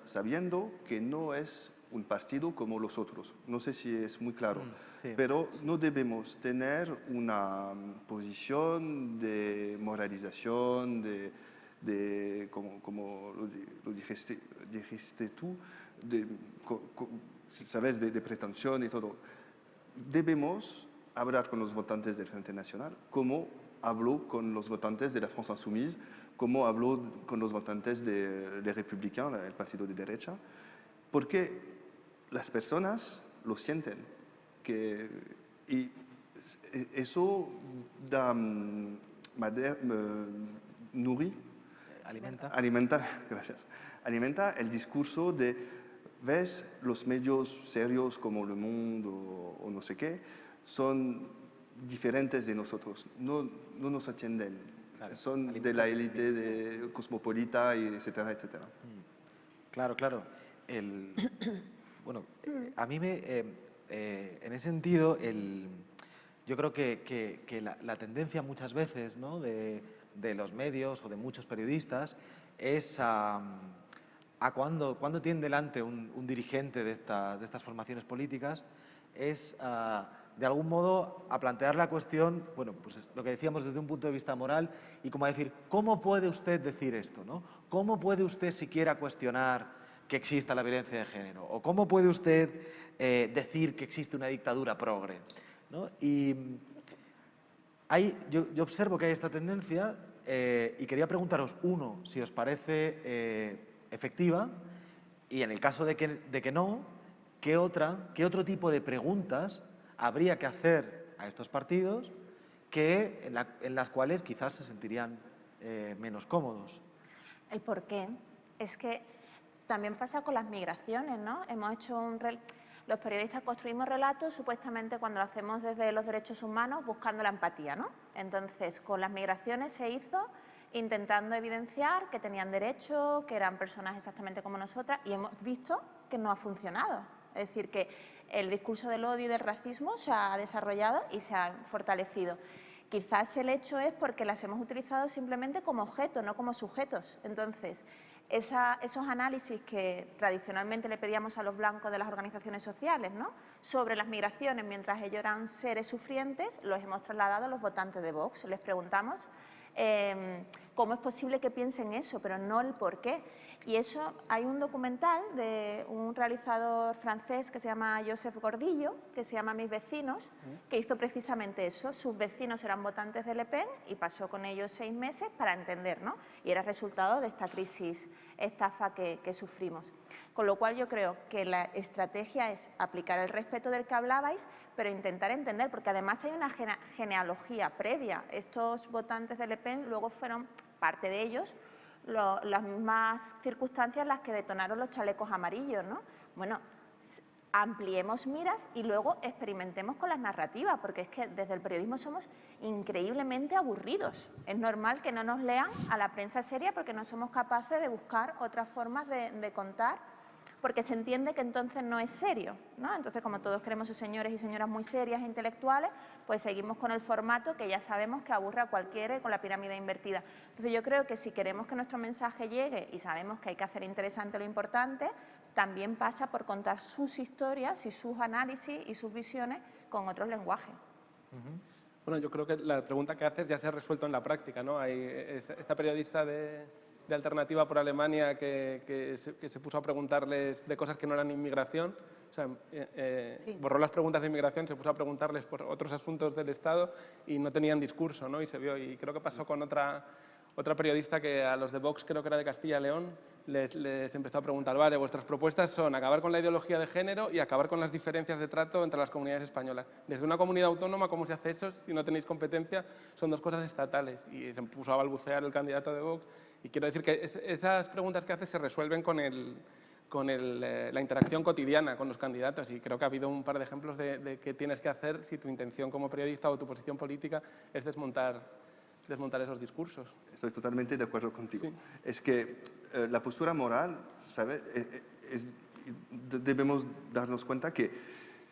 sabiendo que no es un partido como los otros. No sé si es muy claro, mm, pero no debemos tener una mm, posición de moralización, de, como, lo, dijiste, dijiste, tú, de, ¿sabes? De, pretensión y todo. Debemos hablar con los votantes del Frente Nacional como habló con los votantes de la France Insoumise, como habló con los votantes de, de Républicains, el partido de derecha, porque las personas lo sienten. Que, y eso da, mm, nuri, alimenta. alimenta, (laughs) gracias, alimenta el discurso de, ves, los medios serios como Le Monde o, no sé qué, son diferentes de nosotros, no, no nos atienden, son de la élite de cosmopolita, y etcétera, etcétera. Mm. Claro, claro. El, Bueno, eh, a mí me, eh, eh, en ese sentido, el, yo creo que, la, tendencia muchas veces ¿no? de, los medios o de muchos periodistas es a, cuando, cuando tiene delante un, dirigente de, de, estas formaciones políticas, es de algún modo a plantear la cuestión, bueno, pues lo que decíamos desde un punto de vista moral y como a decir, ¿cómo puede usted decir esto? ¿no? ¿Cómo puede usted siquiera cuestionar que exista la violencia de género? ¿O cómo puede usted eh, decir que existe una dictadura progre? Y hay, yo, observo que hay esta tendencia eh, y quería preguntaros, uno, si os parece eh, efectiva y en el caso de que, de que no, ¿qué, otra, ¿qué otro tipo de preguntas habría que hacer a estos partidos que, en, en las cuales quizás se sentirían menos cómodos? El por qué es que también pasa con las migraciones, ¿no? Hemos hecho un... Los periodistas construimos relatos supuestamente cuando lo hacemos desde los derechos humanos buscando la empatía, ¿no? Entonces, con las migraciones se hizo intentando evidenciar que tenían derecho, que eran personas exactamente como nosotras y hemos visto que no ha funcionado. Es decir, que el discurso del odio y del racismo se ha desarrollado y se ha fortalecido. Quizás el hecho es porque las hemos utilizado simplemente como objeto, no como sujetos. Entonces, esos análisis que tradicionalmente le pedíamos a los blancos de las organizaciones sociales ¿no? sobre las migraciones mientras ellos eran seres sufrientes, los hemos trasladado a los votantes de Vox. Les preguntamos em, cómo es posible que piensen eso, pero no el por qué. Y eso, hay un documental de un realizador francés que se llama Joseph Gordillo, que se llama Mis vecinos, que hizo precisamente eso. Sus vecinos eran votantes de Le Pen y pasó con ellos seis meses para entender, ¿no? Y era resultado de esta crisis, estafa que, que sufrimos. Con lo cual yo creo que la estrategia es aplicar el respeto del que hablabais, pero intentar entender, porque además hay una genealogía previa. Estos votantes de Le Pen luego fueron, parte de ellos, las mismas circunstancias las que detonaron los chalecos amarillos, ¿no? Bueno, ampliemos miras y luego experimentemos con las narrativas, porque es que desde el periodismo somos increíblemente aburridos. Es normal que no nos lean a la prensa seria porque no somos capaces de buscar otras formas de contar porque se entiende que entonces no es serio. ¿no? Entonces, como todos queremos ser señores y señoras muy serias e intelectuales, pues seguimos con el formato que ya sabemos que aburre a cualquiera con la pirámide invertida. Entonces, yo creo que si queremos que nuestro mensaje llegue y sabemos que hay que hacer interesante lo importante, también pasa por contar sus historias y sus análisis y sus visiones con otros lenguajes. Bueno, yo creo que la pregunta que haces ya se ha resuelto en la práctica. ¿no? Hay esta periodista de, de Alternativa por Alemania que, se, puso a preguntarles de cosas que no eran inmigración, sea, eh, eh, borró las preguntas de inmigración, se puso a preguntarles por otros asuntos del Estado y no tenían discurso, ¿no? Y se vio, y creo que pasó con otra, otra periodista que a los de Vox, creo que era de Castilla y León, les, les, empezó a preguntar, vale, vuestras propuestas son acabar con la ideología de género y acabar con las diferencias de trato entre las comunidades españolas. Desde una comunidad autónoma, ¿cómo se hace eso si no tenéis competencia? Son dos cosas estatales. Y se puso a balbucear el candidato de Vox. Y quiero decir que esas preguntas que hace se resuelven con el con eh, la interacción cotidiana con los candidatos y creo que ha habido un par de ejemplos de, qué tienes que hacer si tu intención como periodista o tu posición política es desmontar, desmontar esos discursos. Estoy totalmente de acuerdo contigo. Es que eh, la postura moral, ¿sabe? Eh, debemos darnos cuenta que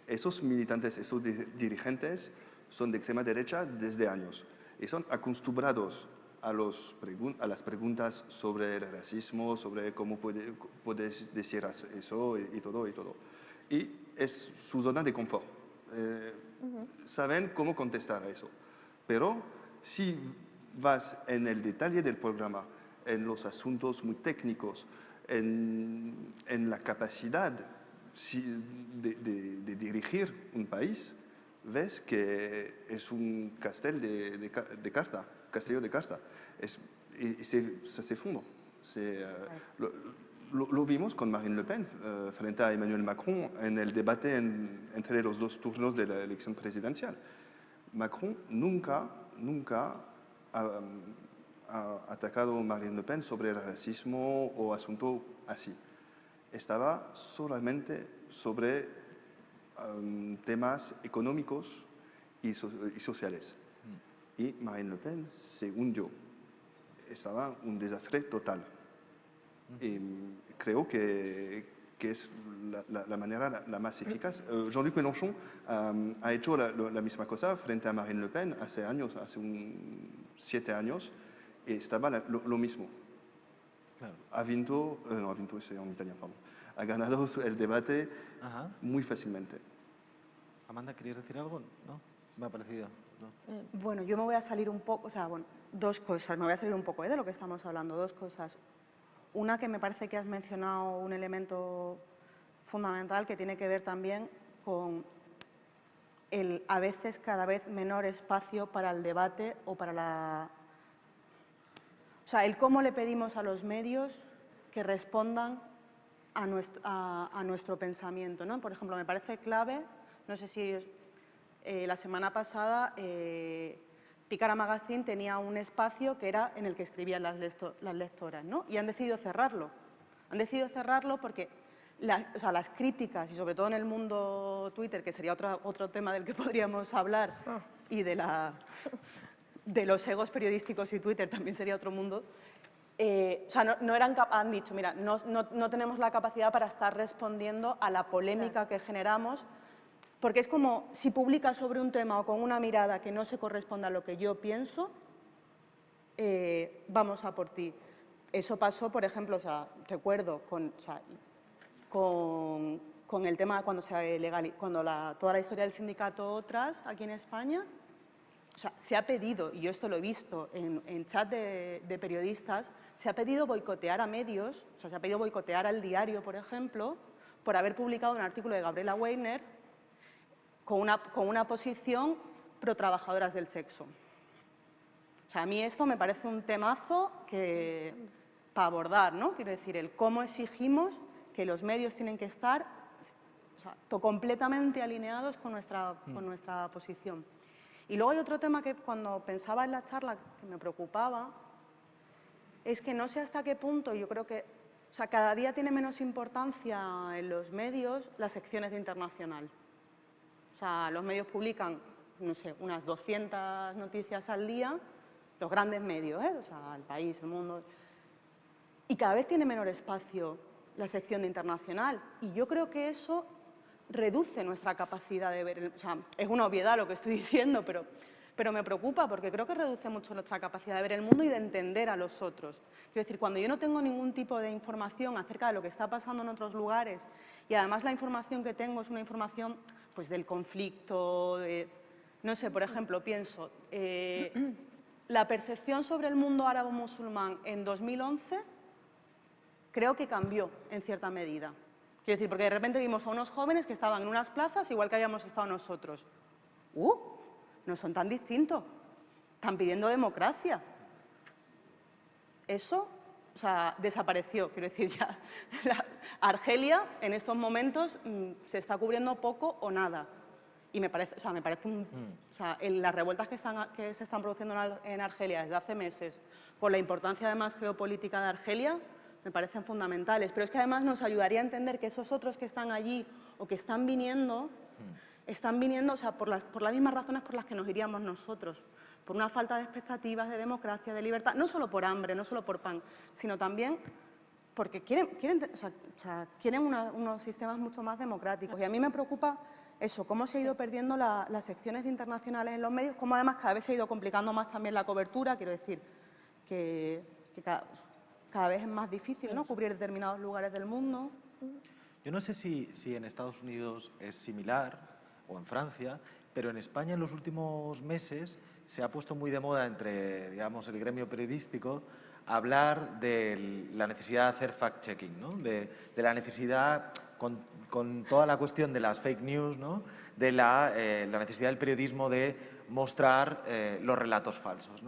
esos militantes, esos dirigentes son de extrema derecha desde años y son acostumbrados a, los a las preguntas sobre el racismo, sobre cómo puede, puedes decir eso y, todo y todo. Y es su zona de confort. Eh, saben cómo contestar a eso. Pero si vas en el detalle del programa, en los asuntos muy técnicos, en, en la capacidad de, de, dirigir un país, ves que es un castel de, de carta. Castillo de Carta. Es, y, se, se, Se, uh, lo, vimos con Marine Le Pen uh, frente a Emmanuel Macron en el debate en, entre los dos turnos de la elección presidencial. Macron nunca, nunca ha, atacado a Marine Le Pen sobre el racismo o asunto así. Estaba solamente sobre um, temas económicos y sociales y Marine Le Pen, según yo, estaba un desastre total. Y creo que, que es la, la, manera la, más eficaz. Uh, Jean-Luc Mélenchon um, ha hecho la, la, misma cosa frente a Marine Le Pen hace años, hace un, siete años, y estaba lo, mismo. Claro. Ha vinto, uh, no, ha vinto, en italiano, perdón. Ha ganado (laughs) el debate Ajá. muy fácilmente. Amanda, ¿querías decir algo? ¿No? Me ha parecido. Eh, bueno, yo me voy a salir un poco, o sea, bueno, dos cosas, me voy a salir un poco ¿eh? de lo que estamos hablando, dos cosas. Una que me parece que has mencionado un elemento fundamental que tiene que ver también con el a veces cada vez menor espacio para el debate o para la... O sea, el cómo le pedimos a los medios que respondan a nuestro, a, nuestro pensamiento. ¿no? Por ejemplo, me parece clave, no sé si eh, la semana pasada eh, Picara Magazine tenía un espacio que era en el que escribían las, lectoras, ¿no? Y han decidido cerrarlo. Han decidido cerrarlo porque las críticas, y sobre todo en el mundo Twitter, que sería otro, otro tema del que (laughs) podríamos hablar, ah. y de, la, de los egos periodísticos y Twitter también sería otro mundo, eh, o sea, no, eran han dicho, mira, no, no, tenemos la capacidad para estar respondiendo a la polémica que generamos porque es como si publicas sobre un tema o con una mirada que no se corresponda a lo que yo pienso, eh, vamos a por ti. Eso pasó, por ejemplo, o sea, recuerdo con, con, el tema cuando, se legal, cuando la, toda la historia del sindicato Otras aquí en España, o sea, se ha pedido, y yo esto lo he visto en, en chat de, de, periodistas, se ha pedido boicotear a medios, o sea, se ha pedido boicotear al diario, por ejemplo, por haber publicado un artículo de Gabriela Weiner con una, con una posición pro trabajadoras del sexo. O sea, a mí esto me parece un temazo que, para abordar, ¿no? Quiero decir, el cómo exigimos que los medios tienen que estar completamente alineados con nuestra, con mm. nuestra posición. Y luego hay otro tema que cuando pensaba en la charla que me preocupaba, es que no sé hasta qué punto, yo creo que, o sea, cada día tiene menos importancia en los medios las secciones de internacional. O sea, los medios publican, no sé, unas 200 noticias al día, los grandes medios, ¿eh? el país, el mundo, y cada vez tiene menor espacio la sección de internacional. Y yo creo que eso reduce nuestra capacidad de ver, o sea, es una obviedad lo que estoy (laughs) diciendo, pero, pero me preocupa porque creo que reduce mucho nuestra capacidad de ver el mundo y de entender a los otros. Quiero decir, cuando yo no tengo ningún tipo de información acerca de lo que está pasando en otros lugares y además la información que tengo es una información pues, del conflicto, de, no sé, por ejemplo, pienso, eh, la percepción sobre el mundo árabe-musulmán en 2011 creo que cambió en cierta medida. Quiero decir, porque de repente vimos a unos jóvenes que estaban en unas plazas igual que habíamos estado nosotros. ¡Uh! No son tan distintos. Están pidiendo democracia. Eso o sea, desapareció. Quiero decir, ya (laughs) Argelia en estos momentos mm, se está cubriendo poco o nada. Y me parece, o sea, me parece un, mm. o sea, en las revueltas que, están, que se están produciendo en Argelia desde hace meses, por la importancia además geopolítica de Argelia, me parecen fundamentales. Pero es que además nos ayudaría a entender que esos otros que están allí o que están viniendo, mm. están viniendo o sea, por, las, por las mismas razones por las que nos iríamos nosotros por una falta de expectativas de democracia, de libertad, no solo por hambre, no solo por pan, sino también porque quieren, quieren, quieren unos sistemas mucho más democráticos. Y a mí me preocupa eso, cómo se ha ido perdiendo las secciones internacionales en los medios, cómo además cada vez se ha ido complicando más también la cobertura, quiero decir, que, cada, vez es más difícil ¿no? cubrir determinados lugares del mundo. Yo no sé si, en Estados Unidos es similar o en Francia, pero en España en los últimos meses se ha puesto muy de moda entre digamos, el gremio periodístico hablar de la necesidad de hacer fact-checking, de, la necesidad, con, toda la cuestión de las fake news, ¿no? de la, eh, necesidad del periodismo de mostrar eh, los relatos falsos.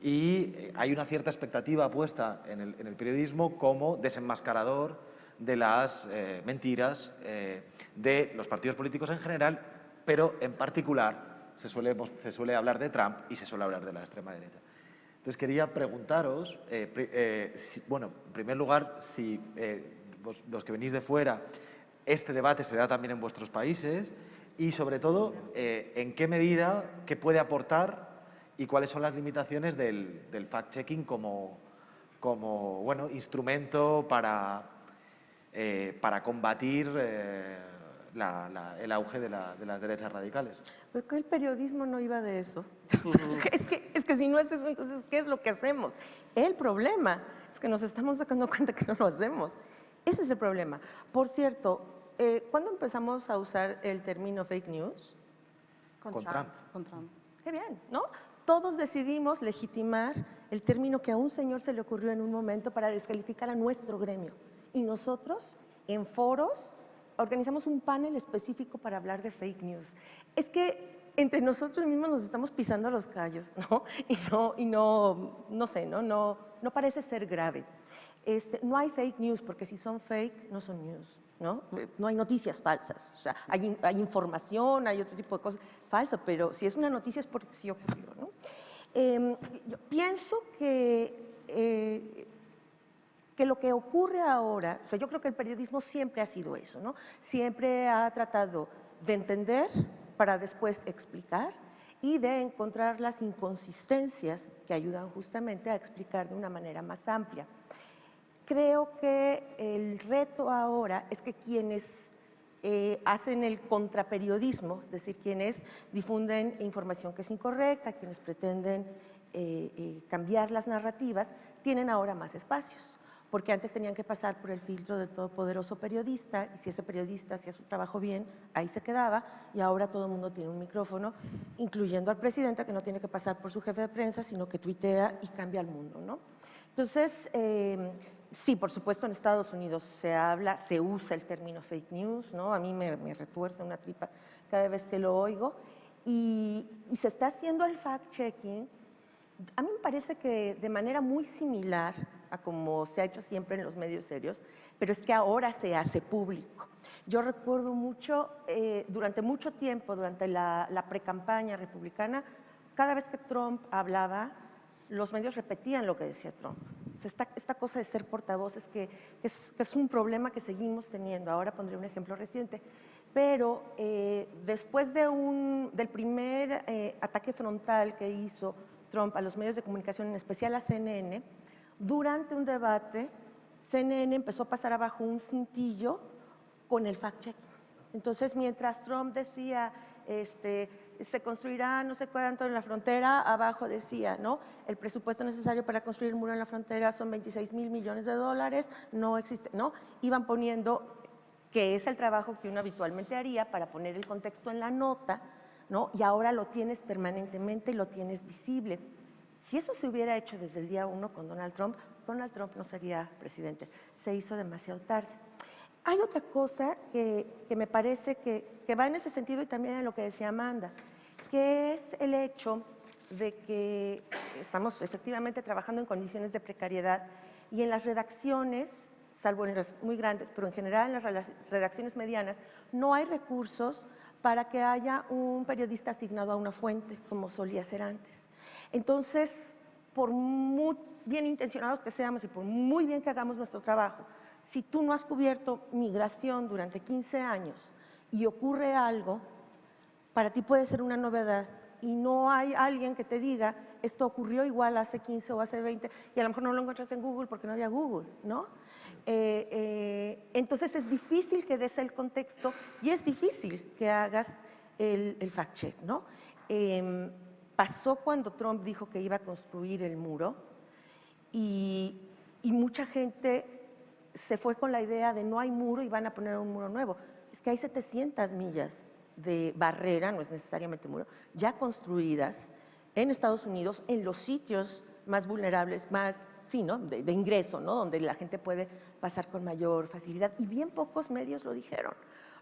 Y eh, hay una cierta expectativa puesta en el periodismo como desenmascarador de las mentiras de los partidos políticos en general, pero en particular se suele, se suele hablar de Trump y se suele hablar de la extrema derecha. Entonces quería preguntaros, eh, eh, bueno, en primer lugar, si eh, los que venís de fuera, este debate se da también en vuestros países y sobre todo, en qué medida, qué puede aportar y cuáles son las limitaciones del, fact-checking como, como bueno, instrumento para, para combatir el auge de, las derechas radicales. Pero que el periodismo no iba de eso. (laughs) (laughs) es, que, es que si no es eso, entonces, ¿qué es lo que hacemos? El problema es que nos estamos dando (laughs) cuenta que no lo hacemos. Ese es el problema. Por cierto, eh, ¿cuándo empezamos a usar el término fake news? Con, Trump. Con Trump. Qué bien, ¿no? Todos decidimos legitimar el término que a un señor se le ocurrió en un momento para descalificar a nuestro gremio. Y nosotros, en foros, organizamos un panel específico para hablar de fake news. Es que entre nosotros mismos nos estamos pisando los callos, (laughs) ¿no? Y no, y no, no sé, ¿no? No, no parece ser grave. Este, no hay fake news, porque si son fake, no son news, ¿no? No hay noticias falsas, o sea, hay, información, hay otro tipo de cosas falso, pero si es una noticia es porque sí ocurrió, ¿no? Em, yo pienso que eh, que lo que ocurre ahora, o sea, yo creo que el periodismo siempre ha sido eso, ¿no? Siempre ha tratado de entender para después explicar y de encontrar las inconsistencias que ayudan justamente a explicar de una manera más amplia. Creo que el reto ahora es que quienes eh, hacen el contraperiodismo, es decir, quienes difunden información que es incorrecta, quienes pretenden eh, eh, cambiar las narrativas, tienen ahora más espacios porque antes tenían que pasar por el filtro del todopoderoso periodista y si ese periodista hacía su trabajo bien, ahí se quedaba y ahora todo el mundo tiene un micrófono, incluyendo al presidente que no tiene que pasar por su jefe de prensa, sino que tuitea y cambia el mundo. ¿no? Entonces, eh, sí, por supuesto en Estados Unidos se habla, se usa el término fake news, ¿no? a mí me, retuerce una tripa cada vez que lo oigo, y, y se está haciendo el fact-checking, a mí me parece que de manera muy similar como se ha hecho siempre en los medios serios, pero es que ahora se hace público. Yo recuerdo mucho, eh, durante mucho tiempo, durante la, la pre-campaña republicana, cada vez que Trump hablaba, los medios repetían lo que decía Trump. esta, esta, cosa de ser portavoz es que, es, es, un problema que seguimos teniendo. Ahora pondré un ejemplo reciente. Pero eh, después de un, del primer eh, ataque frontal que hizo Trump a los medios de comunicación, en especial a CNN, durante un debate, CNN empezó a pasar abajo un cintillo con el fact-check. Entonces, mientras Trump decía, este, se construirá no sé cuánto en la frontera, abajo decía, ¿no? El presupuesto necesario para construir un muro en la frontera son 26 mil millones de dólares, no existe, ¿no? Iban poniendo que es el trabajo que uno habitualmente haría para poner el contexto en la nota, ¿no? Y ahora lo tienes permanentemente y lo tienes visible. Si eso se hubiera hecho desde el día uno con Donald Trump, Donald Trump no sería presidente. Se hizo demasiado tarde. Hay otra cosa que, me parece que, va en ese sentido y también en lo que decía Amanda, que es el hecho de que estamos efectivamente trabajando en condiciones de precariedad y en las redacciones, salvo en las muy grandes, pero en general en las redacciones medianas, no hay recursos para que haya un periodista asignado a una fuente, como solía ser antes. Entonces, por muy bien intencionados que seamos y por muy bien que hagamos nuestro trabajo, si tú no has cubierto migración durante 15 años y ocurre algo, para ti puede ser una novedad y no hay alguien que te diga esto ocurrió igual hace 15 o hace 20 y a lo mejor no lo encuentras en Google porque no había Google, ¿no? Eh, eh, entonces es difícil que des el contexto y es difícil que hagas el, fact-check, ¿no? Em, pasó cuando Trump dijo que iba a construir el muro y, y mucha gente se fue con la idea de no hay muro y van a poner un muro nuevo. Es que hay 700 millas de barrera, no es necesariamente muro, ya construidas en Estados Unidos en los sitios más vulnerables, más, sí, ¿no? de, ingreso, ¿no? donde la gente puede pasar con mayor facilidad. Y bien pocos medios lo dijeron,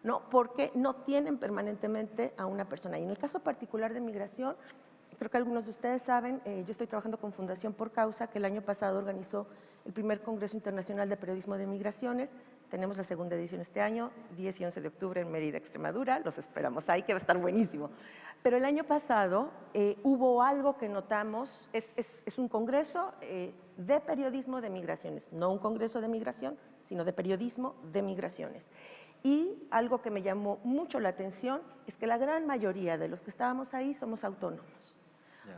¿no? porque no tienen permanentemente a una persona. Y en el caso particular de migración, creo que algunos de ustedes saben, eh, yo estoy trabajando con Fundación Por Causa, que el año pasado organizó el primer Congreso Internacional de Periodismo de Migraciones. Tenemos la segunda edición este año, 10 y 11 de octubre en Mérida, Extremadura. Los esperamos ahí, que va a estar buenísimo. Pero el año pasado eh, hubo algo que notamos, es, es, es un congreso eh, de periodismo de migraciones, no un congreso de migración, sino de periodismo de migraciones. Y algo que me llamó mucho la atención es que la gran mayoría de los que estábamos ahí somos autónomos.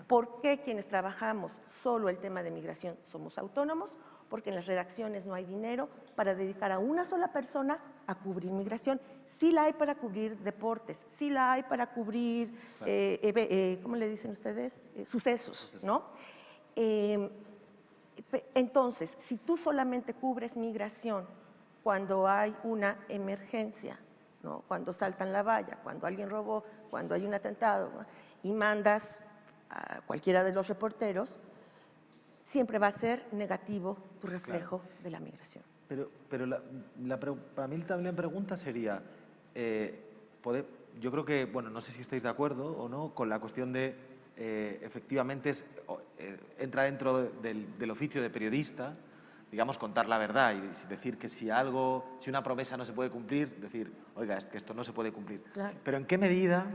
¿Por qué quienes trabajamos solo el tema de migración somos autónomos? Porque en las redacciones no hay dinero para dedicar a una sola persona a cubrir migración. Sí la hay para cubrir deportes, sí la hay para cubrir, eh, eh, ¿cómo le dicen ustedes? Eh, sucesos, ¿no? Em, entonces, si tú solamente cubres migración cuando hay una emergencia, ¿no? cuando saltan la valla, cuando alguien robó, cuando hay un atentado, y mandas a cualquiera de los reporteros, siempre va a ser negativo tu reflejo de la migración. Pero, pero la, para mí también la pregunta sería, eh, yo creo que, bueno, no sé si estáis de acuerdo o no, con la cuestión de, eh, efectivamente, es, eh, entra dentro del, del, oficio de periodista, digamos, contar la verdad y decir que si algo, si una promesa no se puede cumplir, decir, oiga, es que esto no se puede cumplir. Claro. Pero ¿en qué medida,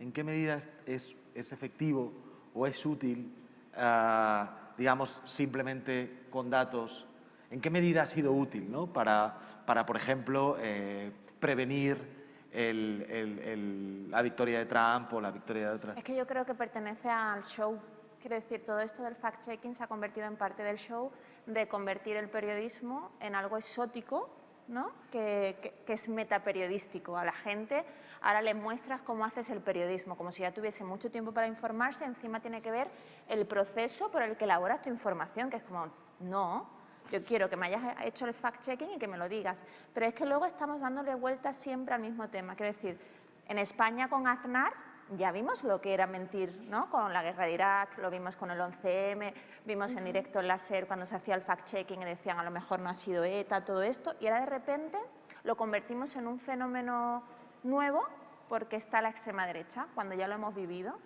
en qué medida es, es efectivo o es útil, uh, digamos, simplemente con datos? ¿En qué medida ha sido útil ¿no? para, para, por ejemplo, eh, prevenir la victoria de Trump o la victoria de otra? Es que yo creo que pertenece al show. Quiero decir, todo esto del fact-checking se ha convertido en parte del show de convertir el periodismo en algo exótico, ¿no? que, que, que es metaperiodístico. A la gente ahora le muestras cómo haces el periodismo, como si ya tuviese mucho tiempo para informarse, encima tiene que ver el proceso por el que elaboras tu información, que es como, no, yo quiero que me hayas hecho el fact-checking y que me lo digas. Pero es que luego estamos dándole vueltas siempre al mismo tema. Quiero decir, en España con Aznar ya vimos lo que era mentir, ¿no? Con la guerra de Irak, lo vimos con el 11M, vimos en directo en la SER cuando se hacía el fact-checking y decían a lo mejor no ha sido ETA, todo esto, y ahora de repente lo convertimos en un fenómeno nuevo porque está la extrema derecha, cuando ya lo hemos vivido.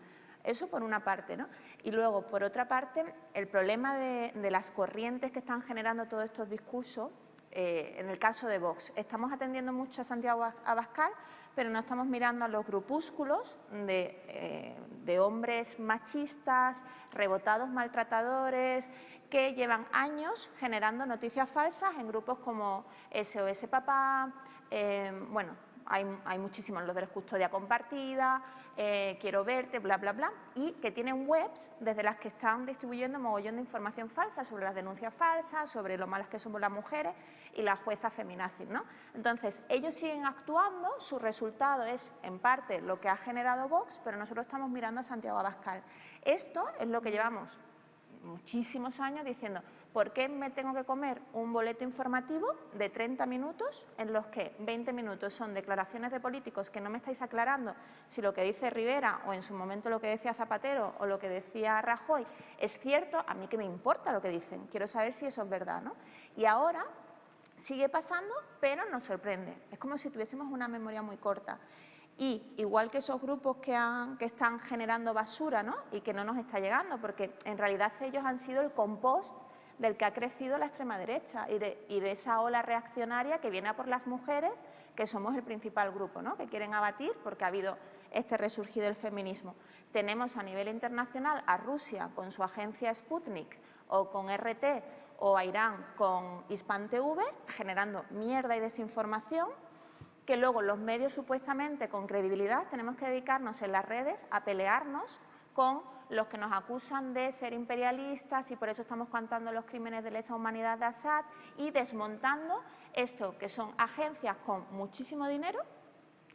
Eso por una parte, ¿no? Y luego, por otra parte, el problema de, de las corrientes que están generando todos estos discursos, eh, en el caso de Vox, estamos atendiendo mucho a Santiago Abascal, pero no estamos mirando a los grupúsculos de, eh, de hombres machistas, rebotados maltratadores, que llevan años generando noticias falsas en grupos como SOS Papá, eh, bueno, hay, hay muchísimos, los de custodia compartida, eh, quiero verte, bla, bla, bla, y que tienen webs desde las que están distribuyendo mogollón de información falsa sobre las denuncias falsas, sobre lo malas que somos las mujeres y las juezas feminazis, ¿no? Entonces, ellos siguen actuando, su resultado es, en parte, lo que ha generado Vox, pero nosotros estamos mirando a Santiago Abascal. Esto es lo que llevamos muchísimos años diciendo, ¿por qué me tengo que comer un boleto informativo de 30 minutos en los que 20 minutos son declaraciones de políticos que no me estáis aclarando si lo que dice Rivera o en su momento lo que decía Zapatero o lo que decía Rajoy es cierto? A mí que me importa lo que dicen, quiero saber si eso es verdad, ¿no? Y ahora Sigue pasando, pero nos sorprende. Es como si tuviésemos una memoria muy corta. Y igual que esos grupos que, están generando basura ¿no? y que no nos está llegando, porque en realidad ellos han sido el compost del que ha crecido la extrema derecha y de, esa ola reaccionaria que viene a por las mujeres, que somos el principal grupo, ¿no? que quieren abatir porque ha habido este resurgir del feminismo. Tenemos a nivel internacional a Rusia con su agencia Sputnik o con RT o a Irán con Hispan TV generando mierda y desinformación que luego los medios supuestamente con credibilidad tenemos que dedicarnos en las redes a pelearnos con los que nos acusan de ser imperialistas y por eso estamos contando los crímenes de lesa humanidad de Assad y desmontando esto que son agencias con muchísimo dinero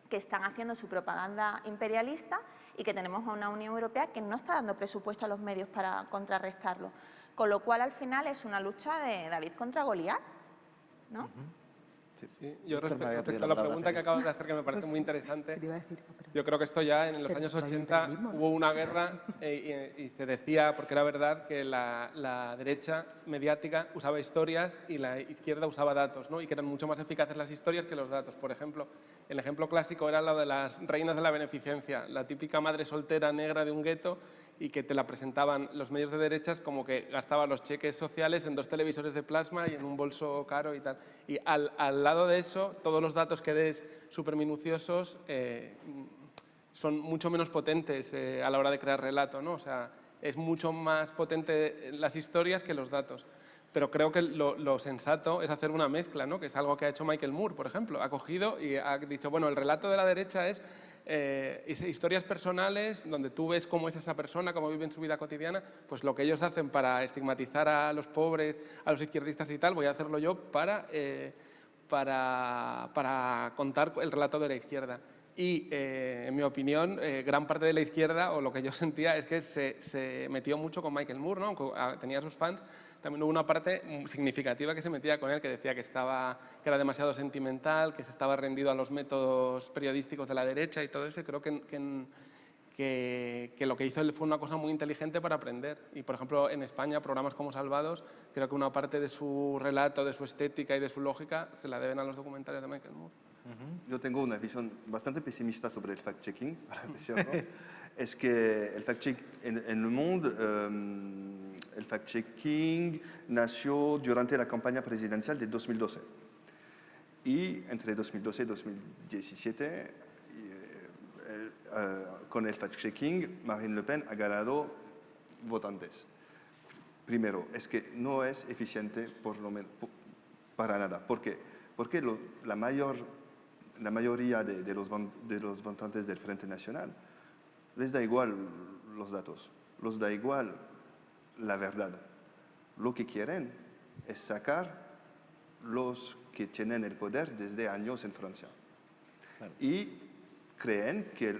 que están haciendo su propaganda imperialista y que tenemos a una Unión Europea que no está dando presupuesto a los medios para contrarrestarlo. Con lo cual, al final, es una lucha de David contra Goliat, ¿no? Sí, yo respecto, a la pregunta que acabas de hacer, que me parece muy interesante, yo creo que esto ya en los años 80 hubo una guerra eh, y, se decía, porque era verdad, que la, derecha mediática usaba historias y la izquierda usaba datos, ¿no? y que eran mucho más eficaces las historias que los datos. Por ejemplo, el ejemplo clásico era lo de las reinas de la beneficencia, la típica madre soltera negra de un gueto y que te la presentaban los medios de derechas como que gastaba los cheques sociales en dos televisores de plasma y en un bolso caro y tal. Y al, al lado de eso, todos los datos que des súper minuciosos eh, son mucho menos potentes eh, a la hora de crear relato, ¿no? O sea, es mucho más potente las historias que los datos. Pero creo que lo, lo, sensato es hacer una mezcla, ¿no? que es algo que ha hecho Michael Moore, por ejemplo. Ha cogido y ha dicho, bueno, el relato de la derecha es eh, historias personales donde tú ves cómo es esa persona, cómo vive en su vida cotidiana, pues lo que ellos hacen para estigmatizar a los pobres, a los izquierdistas y tal, voy a hacerlo yo para, eh, para, para contar el relato de la izquierda. Y, eh, en mi opinión, eh, gran parte de la izquierda, o lo que yo (laughs) sentía, es que se, se metió mucho con Michael Moore, ¿no? Ah, tenía sus fans, también hubo una parte significativa que se metía con él, que decía que, estaba, que era demasiado sentimental, que se estaba rendido a los métodos periodísticos de la derecha y todo eso, y creo que, que, que, lo que hizo él fue una cosa muy inteligente para aprender. Y, por ejemplo, en España, programas como Salvados, creo que una parte de su relato, de su estética y de su lógica se la deben a los documentales de Michael Moore. Yo tengo una visión bastante pesimista sobre el fact-checking, (laughs) (laughs) es que el fact-checking en, en, el mundo... Um, el fact-checking nació durante la campaña presidencial de 2012. Y entre 2012 y 2017, eh, eh, con el fact-checking, Marine Le Pen ha ganado votantes. Primero, es que no es eficiente para nada. ¿Por qué? Porque la, mayor, la mayoría de, los, de los votantes del Frente Nacional les da igual los datos, los da igual la verdad. Lo que quieren es sacar los que tienen el poder desde años en Francia. Y creen que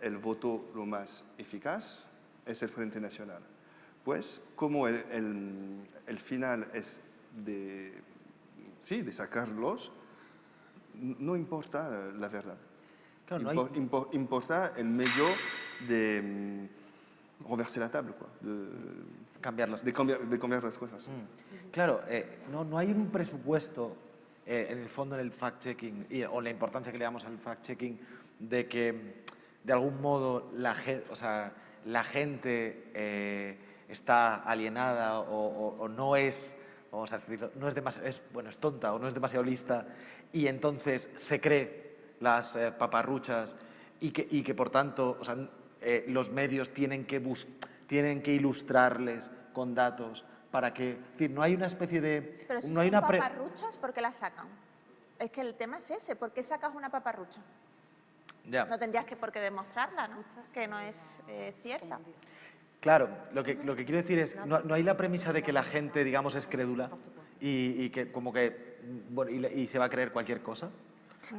el, voto lo más eficaz es el Frente Nacional. Pues como el, final es de, sí, de sacarlos, no importa la verdad. importa el medio de renverser la table, de, cambiar las de cambiar, de cambiar las cosas. Mm. Claro, eh, no, no hay un presupuesto eh, en el fondo en el fact-checking o la importancia que le damos al fact-checking de que de algún modo la, o sea, la gente eh, está alienada o, o, no es, vamos a decirlo, no es, demasiado, es, bueno, es tonta o no es demasiado lista y entonces se cree las paparruchas y que, y que por tanto o sea, los medios tienen que buscar tienen que ilustrarles con datos para que, es decir, no hay una especie de... Pero si no son hay una paparruchas, ¿por qué las sacan? Es que el tema es ese, ¿por qué sacas una paparrucha? Ya. No tendrías que por qué demostrarla, ¿no? Que no es eh, cierta. Claro, lo que, lo que quiero decir es, no, no, hay la premisa de que la gente, digamos, es crédula y, y que como que, bueno, y, y se va a creer cualquier cosa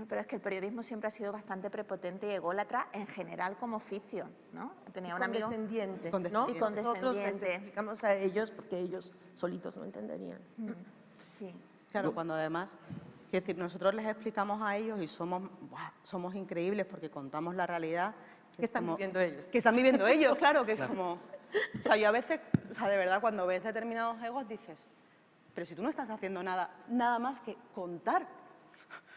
pero es que el periodismo siempre ha sido bastante prepotente y ególatra en general como oficio, ¿no? Tenía un amigo... Condescendiente, ¿no? Y condescendiente. Nosotros a ellos porque ellos solitos no entenderían. Mm. Sí. Claro, cuando además... Es decir, nosotros les explicamos a ellos y somos, somos increíbles porque contamos la realidad. Que, están viviendo ellos. Que están viviendo ellos, claro, que es como... O sea, yo a veces, o sea, de verdad, cuando ves determinados egos dices, pero si tú no estás haciendo nada, nada más que contar.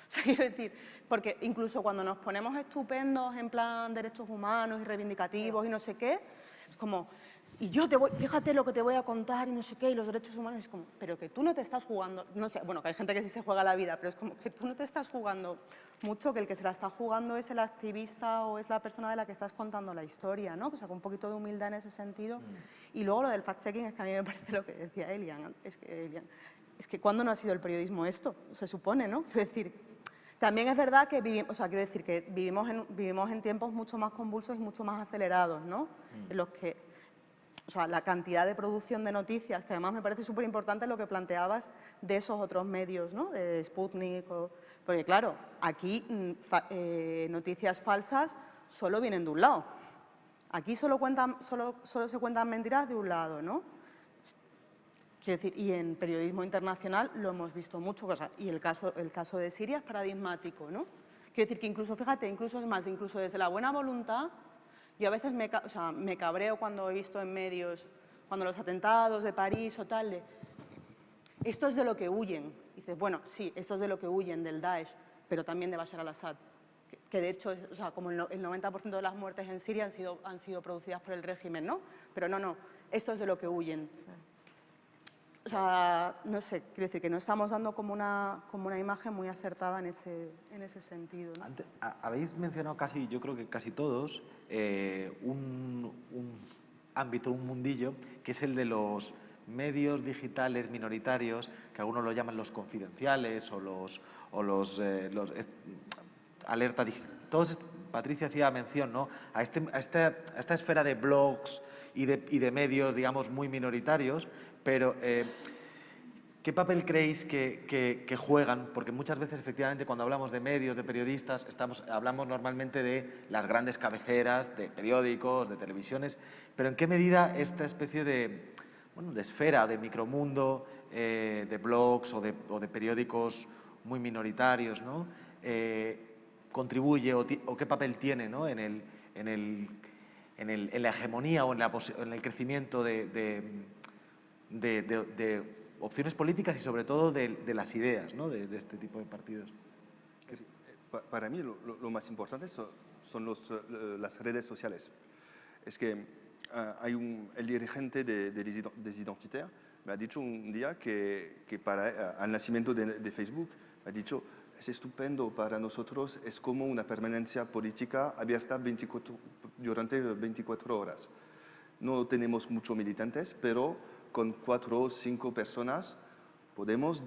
O sea, quiero decir, porque incluso cuando nos ponemos estupendos en plan derechos humanos y reivindicativos y no sé qué, es como, y yo te voy, fíjate lo que te voy a contar y no sé qué, y los derechos humanos, es como, pero que tú no te estás jugando, no sé, bueno, que hay gente que sí se juega la vida, pero es como que tú no te estás jugando mucho, que el que se la está jugando es el activista o es la persona de la que estás contando la historia, ¿no? O sea, con un poquito de humildad en ese sentido. Y luego lo del fact-checking es que a mí me parece lo que decía Elian, es que, Elian, es que ¿cuándo no ha sido el periodismo esto? Se supone, ¿no? Quiero decir, también es verdad que vivimos, o sea, quiero decir que vivimos en, vivimos en tiempos mucho más convulsos y mucho más acelerados, ¿no? En los que o sea, la cantidad de producción de noticias, que además me parece súper importante lo que planteabas de esos otros medios, ¿no? de Sputnik, porque claro, aquí mm, eh, noticias falsas solo vienen de un lado. Aquí solo, cuentan, solo, solo se cuentan mentiras de un lado, ¿no? Quiero decir, y en periodismo internacional lo hemos visto mucho, y el caso, el caso de Siria es paradigmático, ¿no? Quiero decir que incluso, fíjate, incluso es más, incluso desde la buena voluntad, yo a veces me, me cabreo cuando he visto en medios, cuando los atentados de París o tal, de, esto es de lo que huyen. dices, bueno, sí, esto es de lo que huyen, del Daesh, pero también de Bashar al-Assad. Que, de hecho, es, o sea, como el, 90% de las muertes en Siria han sido, han sido producidas por el régimen, ¿no? Pero no, no, esto es de lo que huyen. O sea, no sé, quiero decir que no estamos dando como una, como una imagen muy acertada en ese, en ese sentido. habéis mencionado casi, yo creo que casi todos, eh, un, ámbito, un mundillo, que es el de los medios digitales minoritarios, que algunos lo llaman los confidenciales o los, o los, eh, los alerta todos Patricia hacía mención ¿no? a, este, a, esta, a esta esfera de blogs y de, y de medios, digamos, muy minoritarios, pero eh, ¿qué papel creéis que, juegan? Porque muchas veces, efectivamente, cuando hablamos de medios, de periodistas, estamos, hablamos normalmente de las grandes cabeceras, de periódicos, de televisiones, pero ¿en qué medida esta especie de, bueno, de esfera, de micromundo, eh, de blogs o de, periódicos muy minoritarios, ¿no? Eh, contribuye o, qué papel tiene en, el, en, el, en, la hegemonía o en, el crecimiento de, opciones políticas y sobre todo de, las ideas ¿no? de, este tipo de partidos. Para mí lo, más importante son, los, eh, las redes sociales. Es que ah, hay un, el dirigente de, de me ha dicho un día que, que para el eh, nacimiento de, Facebook, me ha dicho, es estupendo para nosotros, es como una permanencia política abierta 24, durante 24 horas. No tenemos muchos militantes, pero con cuatro o cinco personas podemos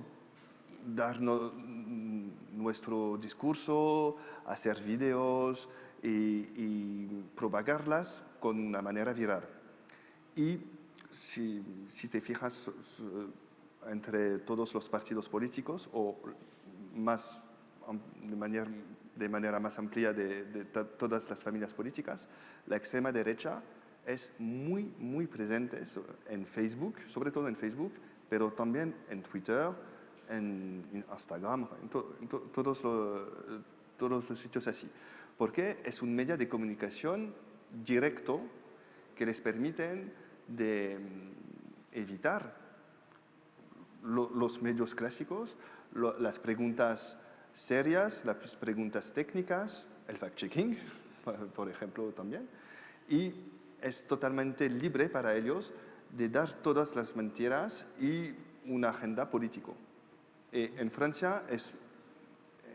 dar nuestro discurso, hacer videos y, propagarlas con una manera viral. Y si, te fijas entre todos los partidos políticos o más de manera, de manera más amplia de, de todas las familias políticas, la extrema derecha es muy, muy presente en Facebook, sobre todo en Facebook, pero también en Twitter, en Instagram, en, todos, los, todos los sitios así. Porque es un medio de comunicación directo que les permiten de mm, evitar los medios clásicos, las preguntas serias, las preguntas técnicas, el fact-checking, (laughs) por ejemplo, también, y es totalmente libre para ellos de dar todas las mentiras y una agenda político. Eh, en Francia es,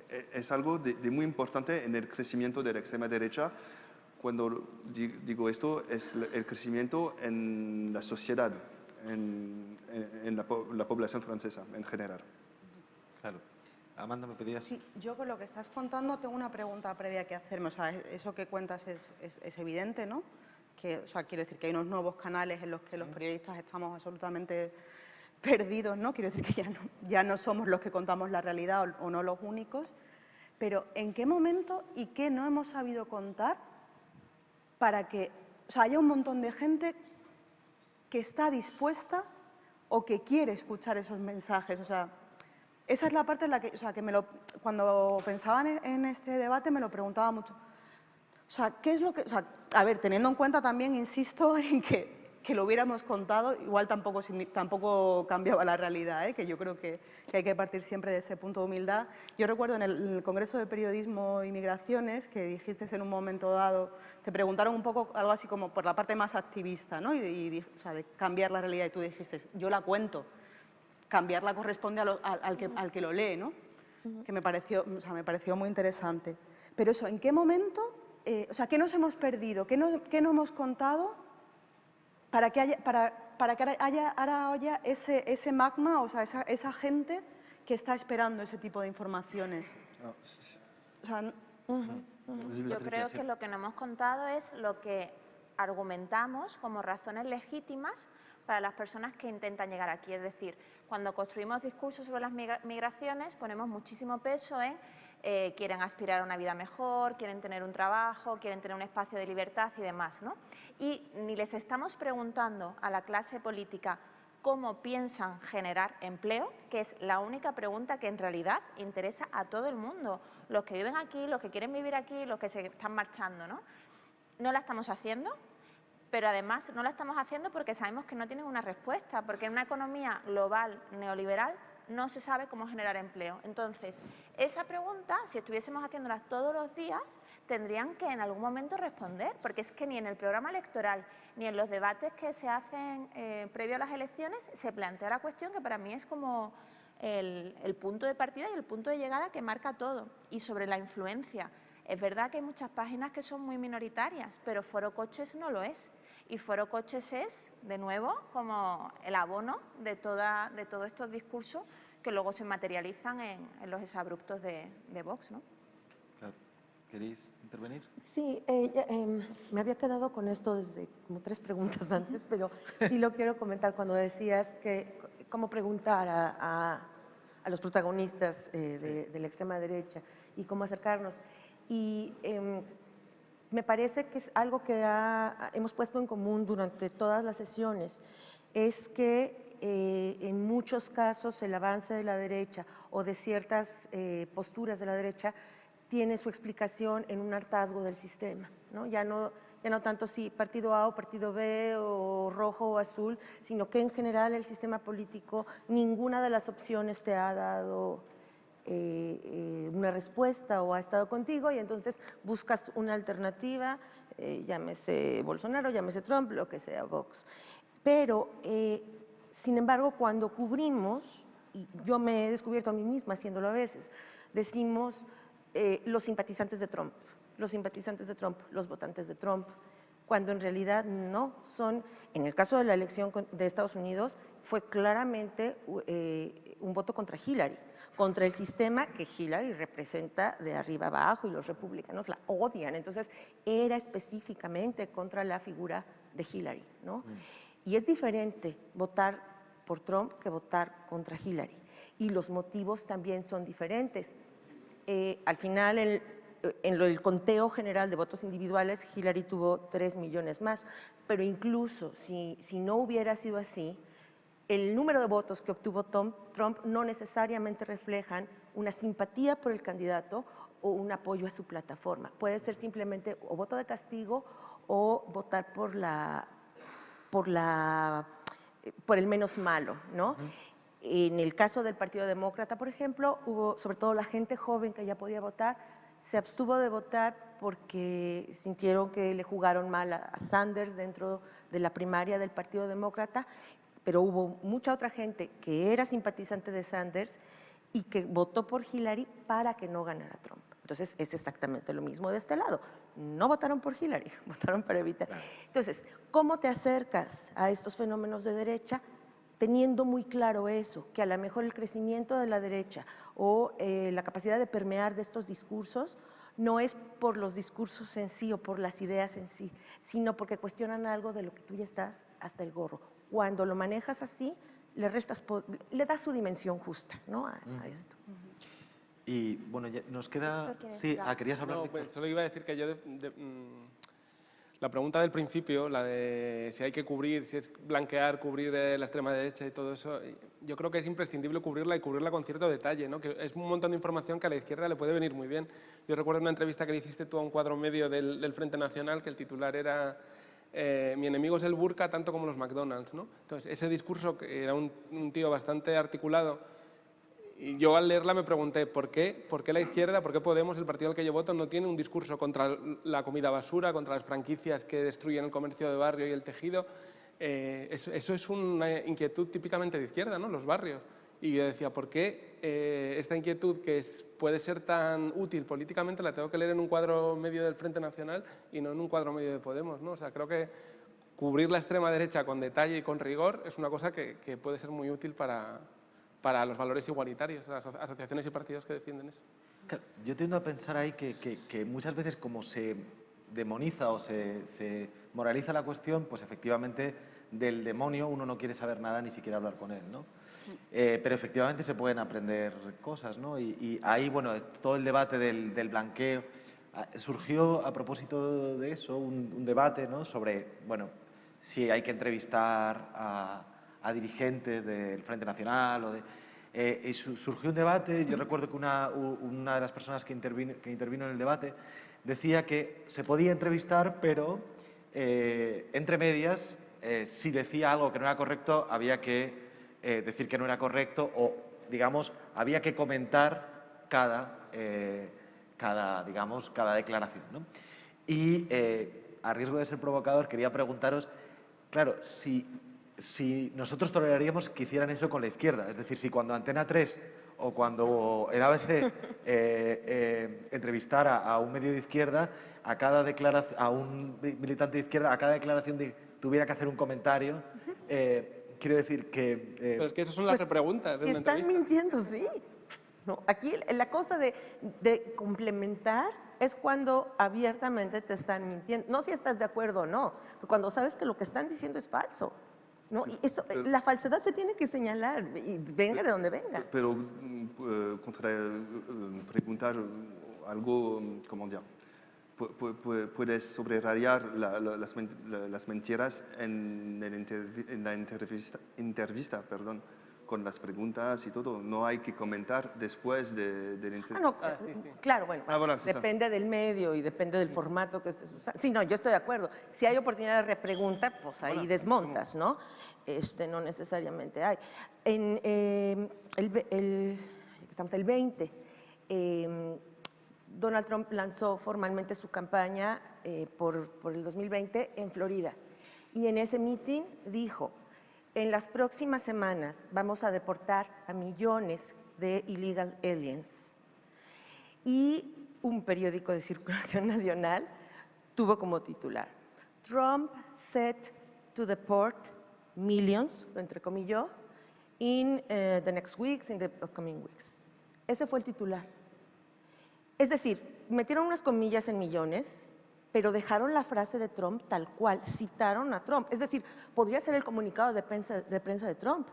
eh, es algo de, muy importante en el crecimiento de la extrema derecha. Cuando digo esto, es el crecimiento en la sociedad, en, en, la, la, población francesa en general. Claro. Amanda, ¿me pedías? Sí, yo con lo que estás contando tengo una pregunta previa que hacerme. O sea, eso que cuentas es, es, es evidente, ¿no? Que, o sea, quiero decir que hay unos nuevos canales en los que los periodistas estamos absolutamente perdidos, ¿no? Quiero decir que ya no, ya no somos los que contamos la realidad o, no los únicos, pero ¿en qué momento y qué no hemos sabido contar para que o sea, haya un montón de gente que está dispuesta o que quiere escuchar esos mensajes? O sea, esa es la parte en la que, o sea, que me lo, cuando pensaba en este debate me lo preguntaba mucho. O sea, ¿qué es lo que...? O sea, a ver, teniendo en cuenta también, insisto, (laughs) en que, que lo hubiéramos contado, igual tampoco, tampoco cambiaba la realidad, ¿eh? que yo creo que, hay que partir siempre de ese punto de humildad. Yo recuerdo en el, Congreso de Periodismo y Migraciones que dijiste en un momento dado, te preguntaron un poco algo así como por la parte más activista, ¿no? y, o sea, de cambiar la realidad, y tú dijiste, yo la cuento, cambiarla corresponde al, que, al que lo lee, ¿no? que me pareció, o sea, me pareció muy interesante. Pero eso, ¿en qué momento, eh, o sea, qué nos hemos perdido, qué no, qué no hemos contado para que haya, para, para que haya ahora haya ese, ese magma, o sea, esa, esa, gente que está esperando ese tipo de informaciones. Yo creo que lo que no hemos contado es lo que argumentamos como razones legítimas para las personas que intentan llegar aquí. Es decir, cuando construimos discursos sobre las migraciones ponemos muchísimo peso en eh, quieren aspirar a una vida mejor, quieren tener un trabajo, quieren tener un espacio de libertad y demás. ¿no? Y ni les estamos preguntando a la clase política cómo piensan generar empleo, que es la única pregunta que en realidad interesa a todo el mundo, los que viven aquí, los que quieren vivir aquí, los que se están marchando. No, no la estamos haciendo, pero además no la estamos haciendo porque sabemos que no tienen una respuesta, porque en una economía global neoliberal no se sabe cómo generar empleo. Entonces, esa pregunta, si estuviésemos haciéndola todos los días, tendrían que en algún momento responder, porque es que ni en el programa electoral ni en los debates que se hacen eh, previo a las elecciones se plantea la cuestión que para mí es como el, el punto de partida y el punto de llegada que marca todo. Y sobre la influencia, es verdad que hay muchas páginas que son muy minoritarias, pero Foro Coches no lo es. Y Foro Coches es, de nuevo, como el abono de, toda, de todos estos discursos que luego se materializan en, los exabruptos de, de Vox. ¿no? Claro. ¿Queréis intervenir? Sí, eh, em, me había quedado con esto desde como tres preguntas (laughs) antes, pero sí lo quiero comentar cuando decías que cómo preguntar a, a, los protagonistas eh, de, de, la extrema derecha y cómo acercarnos. Y em, me parece que es algo que hemos puesto en común durante todas las sesiones, es que eh, en muchos casos el avance de la derecha o de ciertas eh, posturas de la derecha tiene su explicación en un hartazgo del sistema. ¿no? Ya, no, ya no tanto si partido A o partido B o rojo o azul, sino que en general el sistema político, ninguna de las opciones te ha dado eh, eh, una respuesta o ha estado contigo y entonces buscas una alternativa, eh, llámese Bolsonaro, llámese Trump, lo que sea, Vox. Pero, sin embargo, cuando cubrimos, y yo me he descubierto a mí misma haciéndolo a veces, decimos los simpatizantes de Trump, los simpatizantes de Trump, los votantes de Trump, cuando en realidad no son, en el caso de la elección de Estados Unidos, fue claramente un voto contra Hillary contra el sistema que Hillary representa de arriba abajo y los republicanos la odian. Entonces, era específicamente contra la figura de Hillary. ¿no? Mm. Y es diferente votar por Trump que votar contra Hillary. Y los motivos también son diferentes. Eh, al final, en el conteo general de votos individuales, Hillary tuvo 3 millones más, pero incluso si, si no hubiera sido así, el número de votos que obtuvo Trump no necesariamente reflejan una simpatía por el candidato o un apoyo a su plataforma. Puede ser simplemente o voto de castigo o votar por, la, por, la, por el menos malo. ¿no? En el caso del Partido Demócrata, por ejemplo, hubo sobre todo la gente joven que ya podía votar, se abstuvo de votar porque sintieron que le jugaron mal a Sanders dentro de la primaria del Partido Demócrata pero hubo mucha otra gente que era simpatizante de Sanders y que votó por Hillary para que no ganara Trump. Entonces, es exactamente lo mismo de este lado. No votaron por Hillary, (laughs) votaron para evitar. Entonces, ¿cómo te acercas a estos fenómenos de derecha? Teniendo muy claro eso, que a lo mejor el crecimiento de la derecha o eh, la capacidad de permear de estos discursos no es por los discursos en sí o por las ideas en sí, sino porque cuestionan algo de lo que tú ya estás hasta el gorro cuando lo manejas así, le, restas, le das su dimensión justa ¿no? a, esto. Y bueno, nos queda... Sí, ah, querías hablar. No, pues, solo iba a decir que yo... Mm, la pregunta del principio, la de si hay que cubrir, si es blanquear, cubrir eh, la extrema derecha y todo eso, yo creo que es imprescindible cubrirla y cubrirla con cierto detalle, ¿no? que es un montón de información que a la izquierda le puede venir muy bien. Yo recuerdo una entrevista que le hiciste tú a un cuadro medio del, del Frente Nacional, que el titular era eh, mi enemigo es el burka tanto como los McDonald's. ¿no? Entonces, ese discurso, que era un, un tío bastante articulado, y yo al leerla me pregunté, ¿por qué? ¿por qué la izquierda, por qué Podemos, el partido al que yo voto, no tiene un discurso contra la comida basura, contra las franquicias que destruyen el comercio de barrio y el tejido? Eh, eso, es una inquietud típicamente de izquierda, ¿no? los barrios. Y yo decía, ¿por qué eh, esta inquietud que puede ser tan útil políticamente la tengo que leer en un cuadro medio del Frente Nacional y no en un cuadro medio de Podemos? ¿no? O sea, creo que cubrir la extrema derecha con detalle y con rigor es una cosa que puede ser muy útil para, para los valores igualitarios, las asociaciones y partidos que defienden eso. Yo tiendo a pensar ahí que, que, que muchas veces como se demoniza o se, se, moraliza la cuestión, pues efectivamente del demonio uno no quiere saber nada ni siquiera hablar con él, ¿no? Eh, pero efectivamente se pueden aprender cosas, ¿no? Y, y ahí, bueno, todo el debate del, del, blanqueo, ah, surgió a propósito de eso un, un, debate, ¿no? Sobre, bueno, si hay que entrevistar a, a dirigentes del Frente Nacional o de... Eh, y surgió un debate, yo recuerdo que una, una de las personas que intervino, que intervino en el debate decía que se podía entrevistar, pero eh, entre medias, eh, si decía algo que no era correcto, había que decir que no era correcto o, digamos, había que comentar cada, cada digamos, cada declaración. ¿no? Y a riesgo de ser provocador, quería preguntaros, claro, si, si nosotros toleraríamos que hicieran eso con la izquierda, es decir, si cuando Antena 3 o cuando el ABC (laughs) eh, eh, entrevistara a un medio de izquierda, a, cada a un militante de izquierda, a cada declaración de, tuviera que hacer un comentario, eh, quiero decir que... Eh, Pero es que esas son las pues, repreguntas de si están mintiendo, sí. ¿No? Aquí la cosa de, de, complementar es cuando abiertamente te están mintiendo. No si estás de acuerdo o no, pero cuando sabes que lo que están diciendo es falso. ¿No? Y eso, pero, la falsedad se tiene que señalar, y venga de donde venga. Pero uh, contra, uh, preguntar algo, ¿cómo dire? puedes sobrerayar la, la, las, las, mentiras en, el en la entrevista, entrevista, perdón, con las preguntas y todo. No hay que comentar después de, de la entrevista. Ah, no, ah, sí, sí. Claro, bueno, ah, bueno depende del medio y depende del formato que estés usando. Sí, no, yo estoy de acuerdo. Si hay oportunidad de repregunta, pues ahí bueno, desmontas, ¿cómo? ¿no? Este, no necesariamente hay. En eh, el, el, estamos el 20, eh, Donald Trump lanzó formalmente su campaña eh, por, por, el 2020 en Florida. Y en ese meeting dijo, en las próximas semanas vamos a deportar a millones de illegal aliens. Y un periódico de circulación (laughs) nacional tuvo como titular, Trump set to deport millions, lo entrecomilló, in uh, the next weeks, in the upcoming weeks. Ese fue el titular. Es decir, metieron unas comillas en millones, pero dejaron la frase de Trump tal cual, citaron a Trump. Es decir, podría ser el comunicado de prensa de, Trump.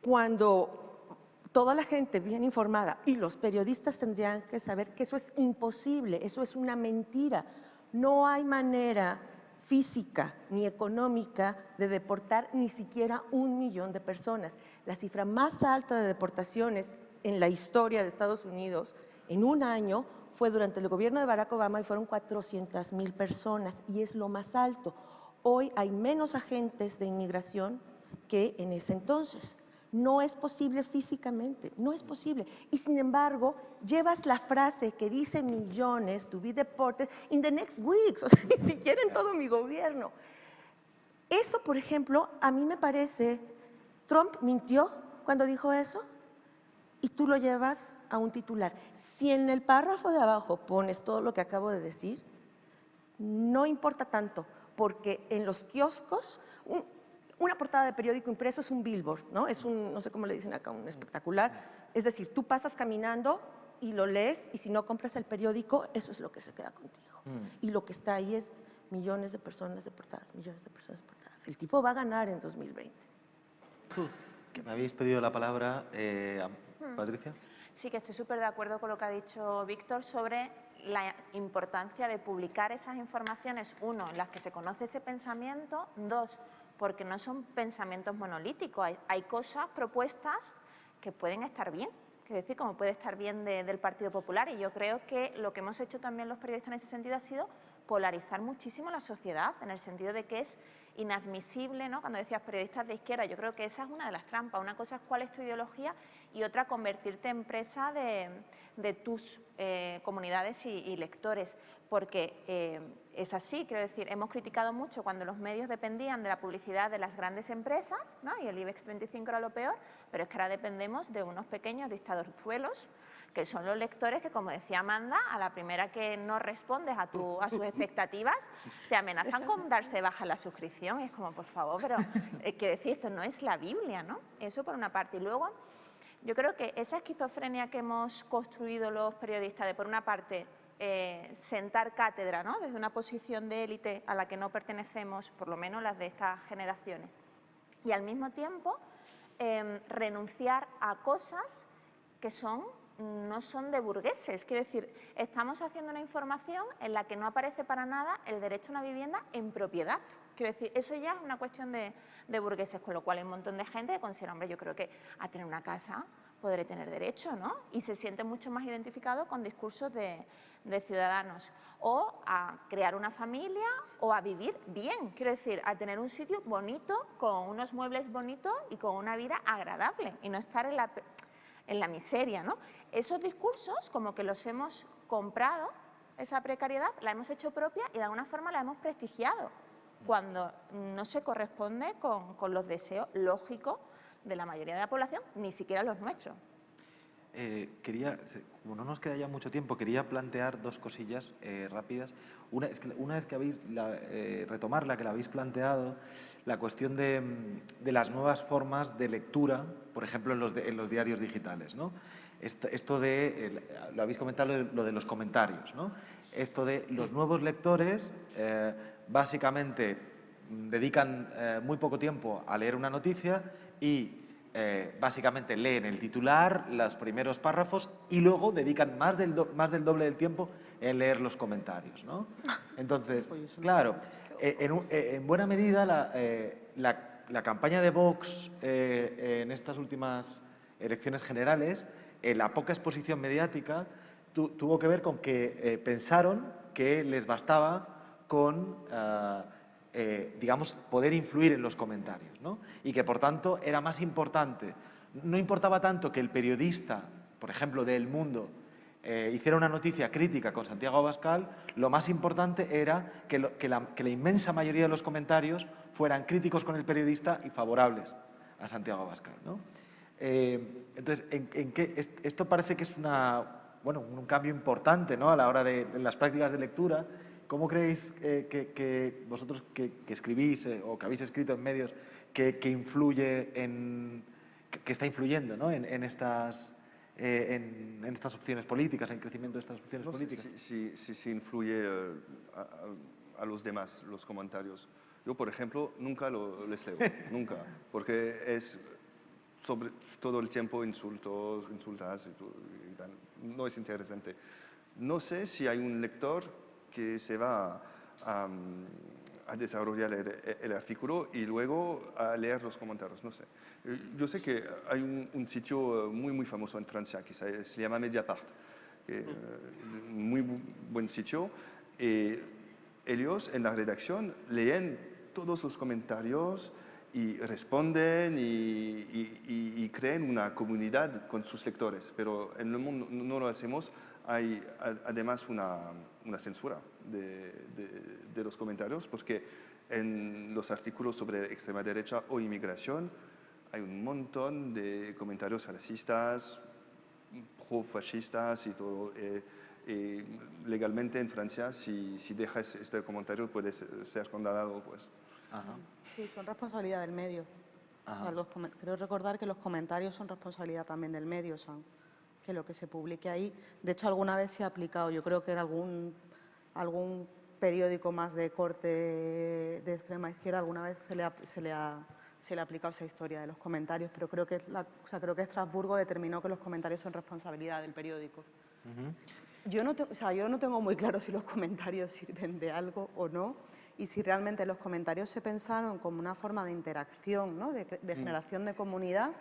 Cuando toda la gente bien informada y los periodistas tendrían que saber que eso es imposible, eso es una mentira. No hay manera física ni económica de deportar ni siquiera un millón de personas. La cifra más alta de deportaciones en la historia de Estados Unidos en un año fue durante el gobierno de Barack Obama y fueron 400 mil personas y es lo más alto. Hoy hay menos agentes de inmigración que en ese entonces. No es posible físicamente, no es posible. Y sin embargo, llevas la frase que dice millones to be deported in the next weeks, (laughs) o sea, ni siquiera en todo mi gobierno. Eso, por ejemplo, a mí me parece, Trump mintió cuando dijo eso y tú lo llevas a un titular. Si en el párrafo de abajo pones todo lo que acabo de decir, no importa tanto, porque en los kioscos, un, una portada de periódico impreso es un billboard, ¿no? Es un, no sé cómo le dicen acá, un espectacular. Es decir, tú pasas caminando y lo lees y si no compras el periódico, eso es lo que se queda contigo. Mm. Y lo que está ahí es millones de personas deportadas, millones de personas deportadas. El tipo va a ganar en 2020. Que me habéis pedido la palabra, eh, Hmm. Patricia. Sí, que estoy súper de acuerdo con lo que ha dicho Víctor sobre la importancia de publicar esas informaciones, uno, en las que se conoce ese pensamiento, dos, porque no son pensamientos monolíticos, hay, hay cosas, propuestas que pueden estar bien, es decir, como puede estar bien de, del Partido Popular y yo creo que lo que hemos hecho también los periodistas en ese sentido ha sido polarizar muchísimo la sociedad, en el sentido de que es inadmisible, ¿no? cuando decías periodistas de izquierda, yo creo que esa es una de las trampas. Una cosa es cuál es tu ideología y otra convertirte en presa de, tus eh, comunidades y, lectores, porque eh, es así, quiero decir, hemos criticado mucho cuando los medios dependían de la publicidad de las grandes empresas, ¿no? y el IBEX 35 era lo peor, pero es que ahora dependemos de unos pequeños dictadorzuelos que son los lectores que, como decía Amanda, a la primera que no respondes a, tu, a sus expectativas, te amenazan con darse baja la suscripción. Y es como, por favor, pero eh, que decir, esto no es la Biblia, ¿no? Eso por una parte. Y luego, yo creo que esa esquizofrenia que hemos construido los periodistas de, por una parte, eh, sentar cátedra ¿no? desde una posición de élite a la que no pertenecemos, por lo menos las de estas generaciones, y al mismo tiempo em, renunciar a cosas que son no son de burgueses. Quiero decir, estamos haciendo una información en la que no aparece para nada el derecho a una vivienda en propiedad. Quiero decir, eso ya es una cuestión de, burgueses, con lo cual hay un montón de gente que considera, hombre, yo creo que a tener una casa podré tener derecho, ¿no? Y se siente mucho más identificado con discursos de, de, ciudadanos. O a crear una familia o a vivir bien, quiero decir, a tener un sitio bonito, con unos muebles bonitos y con una vida agradable y no estar en la en la miseria. ¿no? Esos discursos como que los hemos comprado, esa precariedad, la hemos hecho propia y de alguna forma la hemos prestigiado, cuando no se corresponde con, con los deseos lógicos de la mayoría de la población, ni siquiera los nuestros. Eh, quería, como no nos queda ya mucho tiempo, quería plantear dos cosillas eh, rápidas. Una es que, una es que habéis, la, eh, retomar la que la habéis planteado, la cuestión de, de, las nuevas formas de lectura, por ejemplo, en los, en los diarios digitales. ¿no? Esto, de, lo habéis comentado, lo de, los comentarios. ¿no? Esto de los nuevos lectores, básicamente dedican muy poco tiempo a leer una noticia y eh, básicamente leen el titular, los primeros párrafos y luego dedican más del, más del doble del tiempo en leer los comentarios. ¿no? (laughs) Entonces, claro, eh, eh, en, buena medida la, la, campaña de Vox en estas últimas elecciones generales, la poca exposición mediática, tuvo que ver con que pensaron que les bastaba con... Ah, eh, digamos, poder influir en los comentarios. ¿no? Y que, por tanto, era más importante, no importaba tanto que el periodista, por ejemplo, de El Mundo, eh, hiciera una noticia crítica con Santiago Abascal, lo más importante era que, la, inmensa mayoría de los comentarios fueran críticos con el periodista y favorables a Santiago Abascal. ¿no? Eh, entonces, en, esto parece que es una, bueno, un cambio importante ¿no? a la hora de las prácticas de lectura ¿Cómo creéis eh, que, vosotros que, escribís eh, o que habéis escrito en medios que, influye en, que, está influyendo ¿no? en, estas, eh, en, estas opciones políticas, en el crecimiento de estas opciones políticas? Sí, sí, sí, influye a, los demás los comentarios. Yo, por ejemplo, nunca lo, les leo, (laughs) nunca, porque es sobre todo el tiempo insultos, insultas y, y no es interesante. No sé si hay un lector que se va a, desarrollar el, artículo y luego a leer los comentarios, no sé. Eh, yo sé que hay un, sitio eh, muy, muy famoso en Francia que se, llama Mediapart, que, uh, muy buen sitio, y ellos en la redacción leen todos los comentarios y responden y, y, creen una comunidad con sus lectores, pero en el mundo no lo hacemos hay además una, una censura de, de, los comentarios porque en los artículos sobre extrema derecha o inmigración hay un montón de comentarios racistas, pro-fascistas y todo. Eh, legalmente en Francia, si, si, dejas este comentario, puedes ser condenado. Pues. Sí, son responsabilidad del medio. creo recordar que los comentarios son responsabilidad también del medio. Son que lo que se publique ahí, de hecho alguna vez se ha aplicado, yo creo que en algún, algún periódico más de corte de extrema izquierda alguna vez se le ha, se le ha, se le ha aplicado esa historia de los comentarios, pero creo que, la, o sea, creo que Estrasburgo determinó que los comentarios son responsabilidad del periódico. yo, no o sea, yo no tengo muy claro si los comentarios (laughs) sirven de algo o no y si realmente los comentarios se pensaron como una forma de interacción, ¿no? de, de mm. generación de comunidad,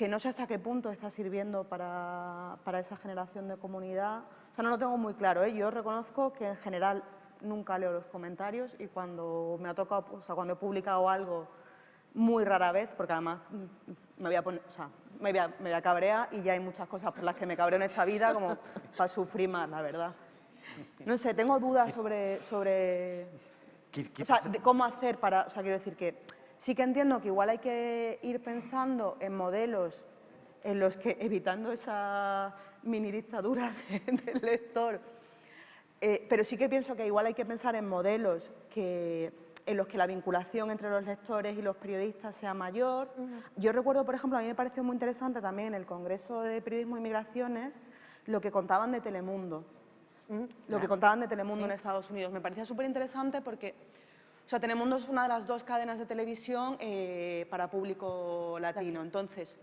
que no sé hasta qué punto está sirviendo para, para esa generación de comunidad. O sea, no lo tengo muy claro. ¿eh? Yo reconozco que en general nunca leo los comentarios y cuando me ha tocado, o sea, cuando he publicado algo muy rara vez, porque además mm, me voy a poner, o sea, me voy a, me voy a cabrear y ya hay muchas cosas por las que me cabreo en esta vida como (laughs) para sufrir más, la verdad. No sé, tengo dudas sobre, sobre o sea, de cómo hacer para, o sea, quiero decir que sí que entiendo que igual hay que ir pensando en modelos en los que, evitando esa mini dictadura (laughs) del lector, eh, pero sí que pienso que igual hay que pensar en modelos que, en los que la vinculación entre los lectores y los periodistas sea mayor. Yo recuerdo, por ejemplo, a mí me pareció muy interesante también en el Congreso de Periodismo y Migraciones lo que contaban de Telemundo. Lo que contaban de Telemundo en Estados Unidos. Me parecía súper interesante porque o sea, Telemundo es una de las dos cadenas de televisión eh, para público latino. Entonces,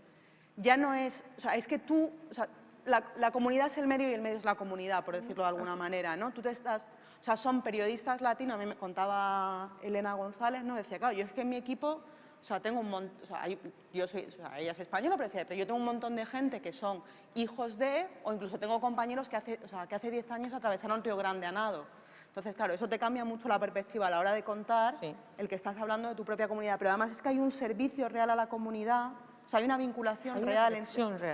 ya no es, o sea, es que tú, o sea, la, comunidad es el medio y el medio es la comunidad, por decirlo de alguna manera, ¿no? Tú te estás, o sea, son periodistas latinos, a mí me contaba Elena González, ¿no? Decía, claro, yo es que en mi equipo, o sea, tengo un montón, o sea, yo soy, o sea, ella es española, pero, decía, pero yo tengo un montón de gente que son hijos de, o incluso tengo compañeros que hace, o sea, que hace 10 años atravesaron Río Grande a nado. Entonces, claro, eso te cambia mucho la perspectiva a la hora de contar el que estás hablando de tu propia comunidad, pero además es que hay un servicio real a la comunidad o sea, hay una vinculación real,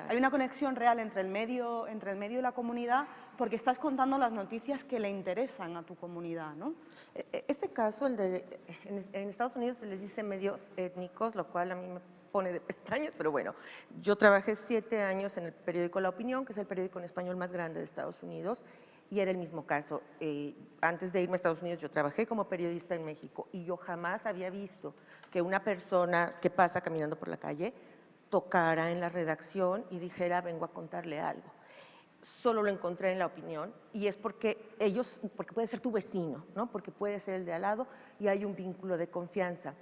Hay una conexión real entre el, medio, entre el medio y la comunidad porque estás contando las noticias que le interesan a tu comunidad, ¿no? Este caso, el de, en, Estados Unidos se les dice medios étnicos, lo cual a mí me pone de pestañas, pero bueno, yo trabajé siete años en el periódico La Opinión, que es el periódico en español más grande de Estados Unidos, y era el mismo caso. Eh, antes de irme a Estados Unidos yo trabajé como periodista en México y yo jamás había visto que una persona que pasa caminando por la calle tocara en la redacción y dijera, vengo a contarle algo. Solo lo encontré en la opinión y es porque ellos, porque puede ser tu vecino, ¿no? porque puede ser el de al lado y hay un vínculo de confianza.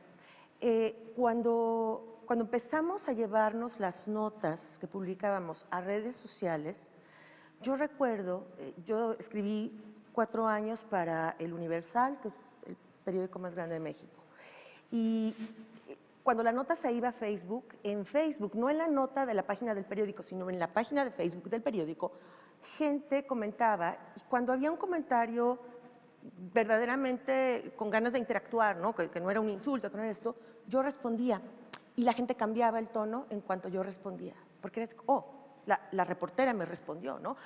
Eh, cuando, cuando empezamos a llevarnos las notas que publicábamos a redes sociales, yo recuerdo, eh, yo escribí cuatro años para El Universal, que es el periódico más grande de México, y cuando la nota se iba a Facebook, en Facebook, no en la nota de la página del periódico, sino en la página de Facebook del periódico, gente comentaba y cuando había un comentario verdaderamente con ganas de interactuar, ¿no? Que, no era un insulto, que no era esto, yo respondía y la gente cambiaba el tono en cuanto yo respondía, porque era, oh, la, reportera me respondió, ¿no?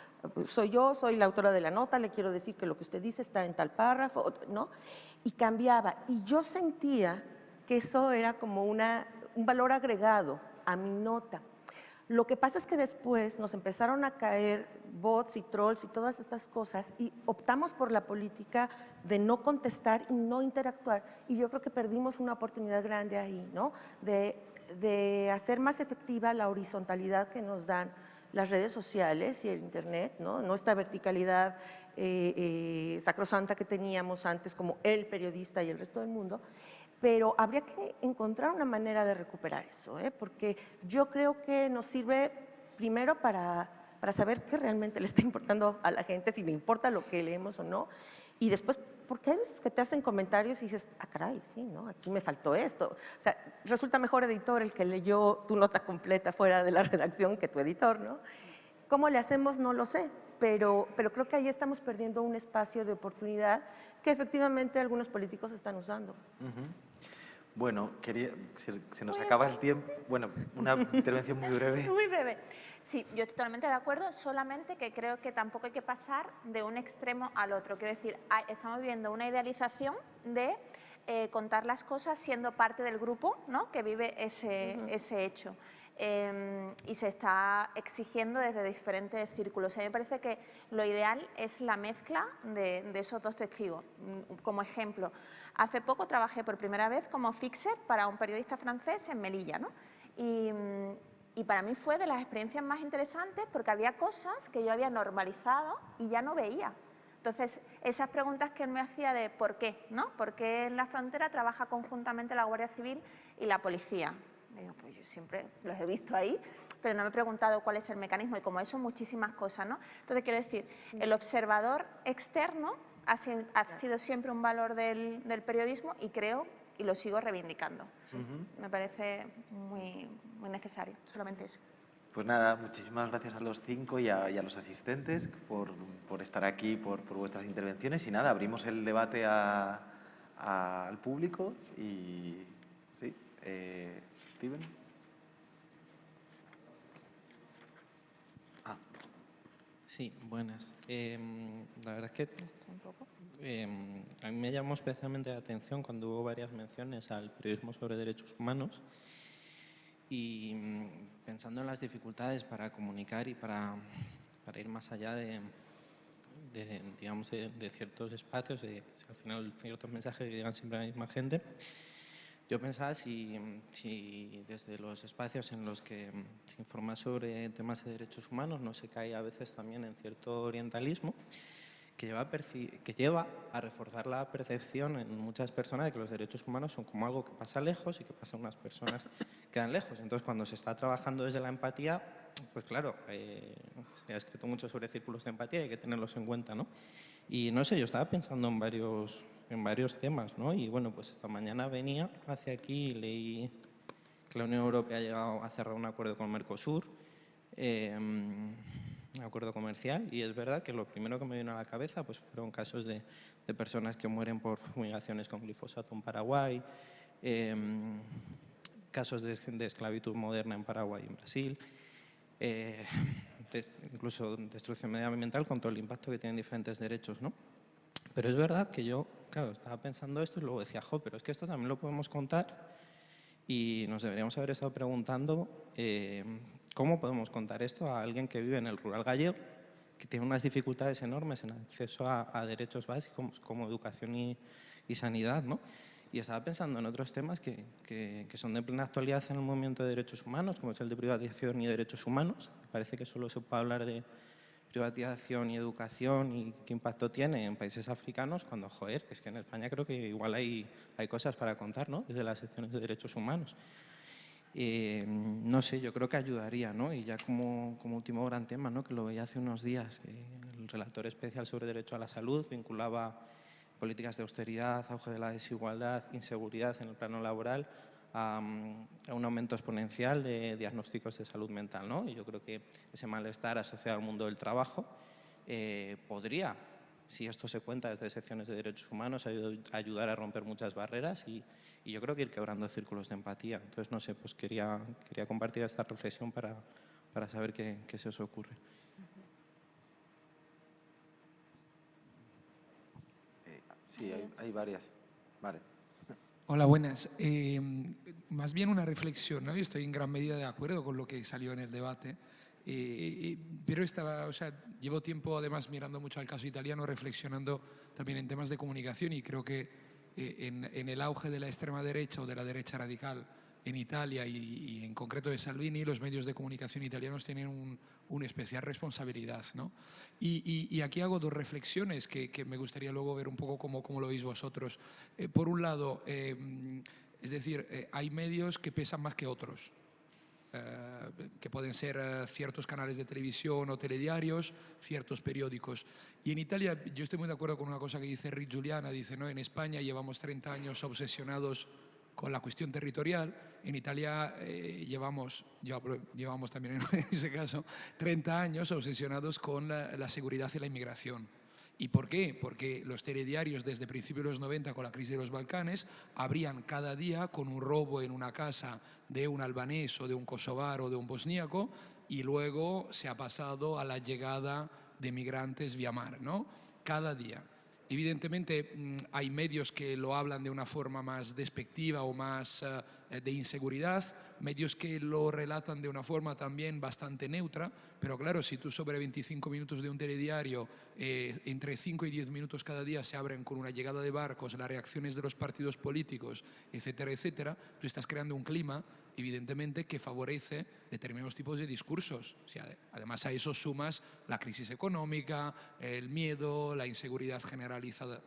Soy yo, soy la autora de la nota, le quiero decir que lo que usted dice está en tal párrafo, ¿no? Y cambiaba, y yo sentía que eso era como una, un valor agregado a mi nota. Lo que pasa es que después nos empezaron a caer bots y trolls y todas estas cosas y optamos por la política de no contestar y no interactuar. Y yo creo que perdimos una oportunidad grande ahí, ¿no? De, de hacer más efectiva la horizontalidad que nos dan las redes sociales y el Internet, ¿no? esta verticalidad eh, eh, sacrosanta que teníamos antes como el periodista y el resto del mundo, pero habría que encontrar una manera de recuperar eso, ¿eh? porque yo creo que nos sirve primero para, para saber qué realmente le está (laughs) importando a la gente, si le importa lo que leemos o no, y después, porque hay veces que te hacen comentarios y dices, ah, caray, sí, ¿no? Aquí me faltó esto. O sea, resulta mejor editor el que leyó tu nota completa fuera de la (laughs) redacción que tu editor, ¿no? ¿Cómo le hacemos? No lo sé, pero, pero creo que ahí estamos perdiendo un espacio de oportunidad que efectivamente algunos políticos están usando. Bueno, quería, se, nos acaba el tiempo. Bueno, una intervención muy breve. (laughs) Muy breve. Sí, yo estoy totalmente de acuerdo, solamente que creo que tampoco hay que pasar de un extremo al otro. Quiero decir, estamos viendo una idealización de eh, contar las cosas siendo parte del grupo ¿no? que vive ese, ese hecho. Em, y se está exigiendo desde diferentes círculos. A mí me parece que lo ideal es la mezcla de, esos dos testigos. Mm, como ejemplo, hace poco trabajé por primera vez como fixer para un periodista francés en Melilla. ¿no? Y, y para mí fue de las experiencias más interesantes porque había cosas que yo había normalizado y ya no veía. Entonces, esas preguntas que él me hacía de por qué, ¿no? ¿Por qué en la frontera trabaja conjuntamente la Guardia Civil y la policía? Digo, pues yo siempre los he visto ahí, pero no me he preguntado cuál es el mecanismo y como eso muchísimas cosas, ¿no? Entonces quiero decir, el observador externo ha sido, siempre un valor del, periodismo y creo y lo sigo reivindicando. Me parece muy, muy necesario, solamente eso. Pues nada, muchísimas gracias a los cinco y a, los asistentes por, por, estar aquí, por, por, vuestras intervenciones. Y nada, abrimos el debate al público y... Sí, eh, Steven. Ah. Sí, buenas. Em, la verdad es que em, a mí me llamó especialmente la atención cuando hubo varias menciones al periodismo sobre derechos humanos y mm, pensando en las dificultades para comunicar y para, para ir más allá de, digamos, de, ciertos espacios, de al final ciertos mensajes que llegan siempre a la misma gente, yo pensaba si, si, desde los espacios en los que mm, se informa sobre temas de derechos humanos no se cae a veces también en cierto orientalismo que lleva, que lleva a reforzar la percepción en muchas personas de que los derechos humanos son como algo que pasa lejos y que pasa a unas personas que quedan lejos. Entonces, cuando se está trabajando desde la empatía, pues claro, eh, se ha escrito mucho sobre círculos de empatía y hay que tenerlos en cuenta, ¿no? Y no sé, yo estaba pensando en varios, en varios temas, ¿no? Y bueno, pues esta mañana venía hacia aquí y leí que la Unión Europea ha llegado a cerrar un acuerdo con Mercosur. Eh, acuerdo comercial y es verdad que lo primero que me vino a la cabeza pues fueron casos de, de personas que mueren por fumigaciones con glifosato en Paraguay, em, casos de, de, esclavitud moderna en Paraguay y en Brasil, eh, incluso destrucción medioambiental con todo el impacto que tienen diferentes derechos. ¿no? Pero es verdad que yo, claro, estaba pensando esto y luego decía, jo, pero es que esto también lo podemos contar y nos deberíamos haber estado preguntando eh, ¿Cómo podemos contar esto a alguien que vive en el rural gallego, que tiene unas dificultades enormes en acceso a, derechos básicos como educación y, sanidad? ¿no? Y estaba pensando en otros temas que, que, son de plena actualidad en el movimiento de derechos humanos, como es el de privatización y derechos humanos. Parece que solo se puede hablar de privatización y educación y qué impacto tiene en países africanos, cuando, joder, es que en España creo que igual hay, hay cosas para contar, ¿no? Desde las secciones de derechos humanos. Eh, no sé, yo creo que ayudaría, ¿no? Y ya como, como, último gran tema, ¿no? Que lo veía hace unos días, que el relator especial sobre derecho a la salud vinculaba políticas de austeridad, auge de la desigualdad, inseguridad en el plano laboral a, un aumento exponencial de diagnósticos de salud mental, ¿no? Y yo creo que ese malestar asociado al mundo del trabajo eh, podría si esto se cuenta desde secciones de derechos humanos, ayudar a romper muchas barreras y, yo creo que ir quebrando círculos de empatía. Entonces, no sé, pues quería, quería compartir esta reflexión para, para saber qué, qué, se os ocurre. Eh, sí, hay, varias. Vale. Hola, buenas. Eh, más bien una reflexión, ¿no? Yo estoy en gran medida de acuerdo con lo que salió en el debate. Eh, pero estaba, o sea, llevo tiempo además mirando mucho al caso italiano, reflexionando también en temas de comunicación y creo que eh, en, el auge de la extrema derecha o de la derecha radical en Italia y, en concreto de Salvini, los medios de comunicación italianos tienen una especial responsabilidad. ¿no? Y, aquí hago dos reflexiones que, me gustaría luego ver un poco cómo, cómo lo veis vosotros. Eh, por un lado, es decir, hay medios que pesan más que otros. Eh, que pueden ser eh, ciertos canales de televisión o telediarios, ciertos periódicos. Y en Italia yo estoy muy de acuerdo con una cosa que dice Rick Giuliana, dice, ¿no? en España llevamos 30 años obsesionados con la cuestión territorial, en Italia eh, llevamos, llevamos también en (laughs) ese caso 30 años obsesionados con la seguridad y la inmigración. ¿Y por qué? Porque los telediarios desde principios de los 90 con la crisis de los Balcanes abrían cada día con un robo en una casa de un albanés o de un kosovar o de un bosníaco y luego se ha pasado a la llegada de migrantes vía mar, ¿no? Cada día. Evidentemente mm, hay medios que lo hablan de una forma más despectiva o más eh, de inseguridad, medios que lo relatan de una forma también bastante neutra, pero claro, si tú sobre 25 minutos de un telediario, eh, entre 5 y 10 minutos cada día se abren con una llegada de barcos, las reacciones de los partidos políticos, etcétera, etcétera, tú estás creando un clima evidentemente que favorece determinados tipos de discursos. además a eso sumas la crisis económica, el miedo, la inseguridad generalizada.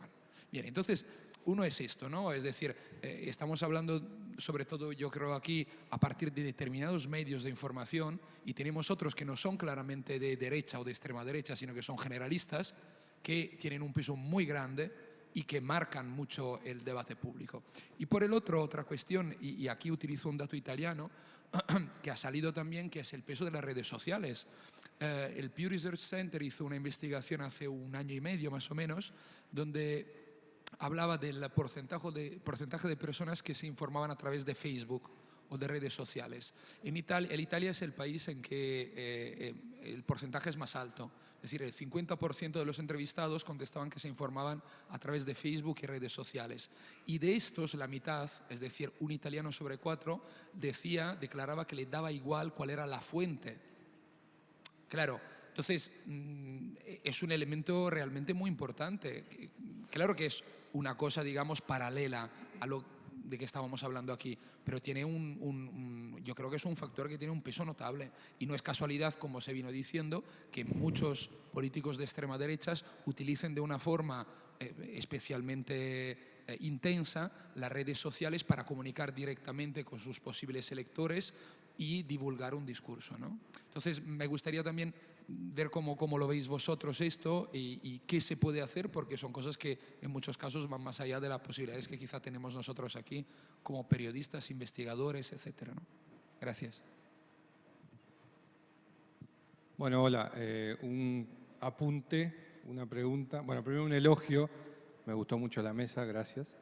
bien, entonces uno es esto, ¿no? Es decir, eh, estamos hablando sobre todo yo creo aquí a partir de determinados medios de información y tenemos otros que no son claramente de derecha o de extrema derecha, sino que son generalistas, que tienen un peso muy grande y que marcan mucho el debate público. Y por el otro, otra cuestión, y, aquí utilizo un dato italiano, (clears throat) que ha salido también, que es el peso de las redes sociales. Eh, el Pew Research Center hizo una investigación hace un año y medio más o menos, donde hablaba del porcentaje de, porcentaje de personas que se informaban a través de Facebook o de redes sociales. En Italia, el Italia es el país en que eh, eh, el porcentaje es más alto. Es decir, el 50% de los entrevistados contestaban que se informaban a través de Facebook y redes sociales. Y de estos, la mitad, es decir, un italiano sobre cuatro, decía, declaraba que le daba igual cuál era la fuente. Claro, entonces mm, es un elemento realmente muy importante. Claro que es una cosa, digamos, paralela a lo de que estábamos hablando aquí, pero tiene un, yo creo que es un factor que tiene un peso notable y no es casualidad, como se vino diciendo, que muchos políticos de extrema derecha utilicen de una forma eh, especialmente eh, intensa las redes sociales para comunicar directamente con sus posibles electores y divulgar un discurso. ¿no? Entonces, me gustaría también ver cómo, cómo, lo veis vosotros esto y, qué se puede hacer, porque son cosas que en muchos casos van más allá de las posibilidades que quizá tenemos nosotros aquí como periodistas, investigadores, etc. ¿no? Gracias. Bueno, hola. Eh, un apunte, una pregunta. Bueno, primero un elogio. Me gustó mucho la mesa, gracias.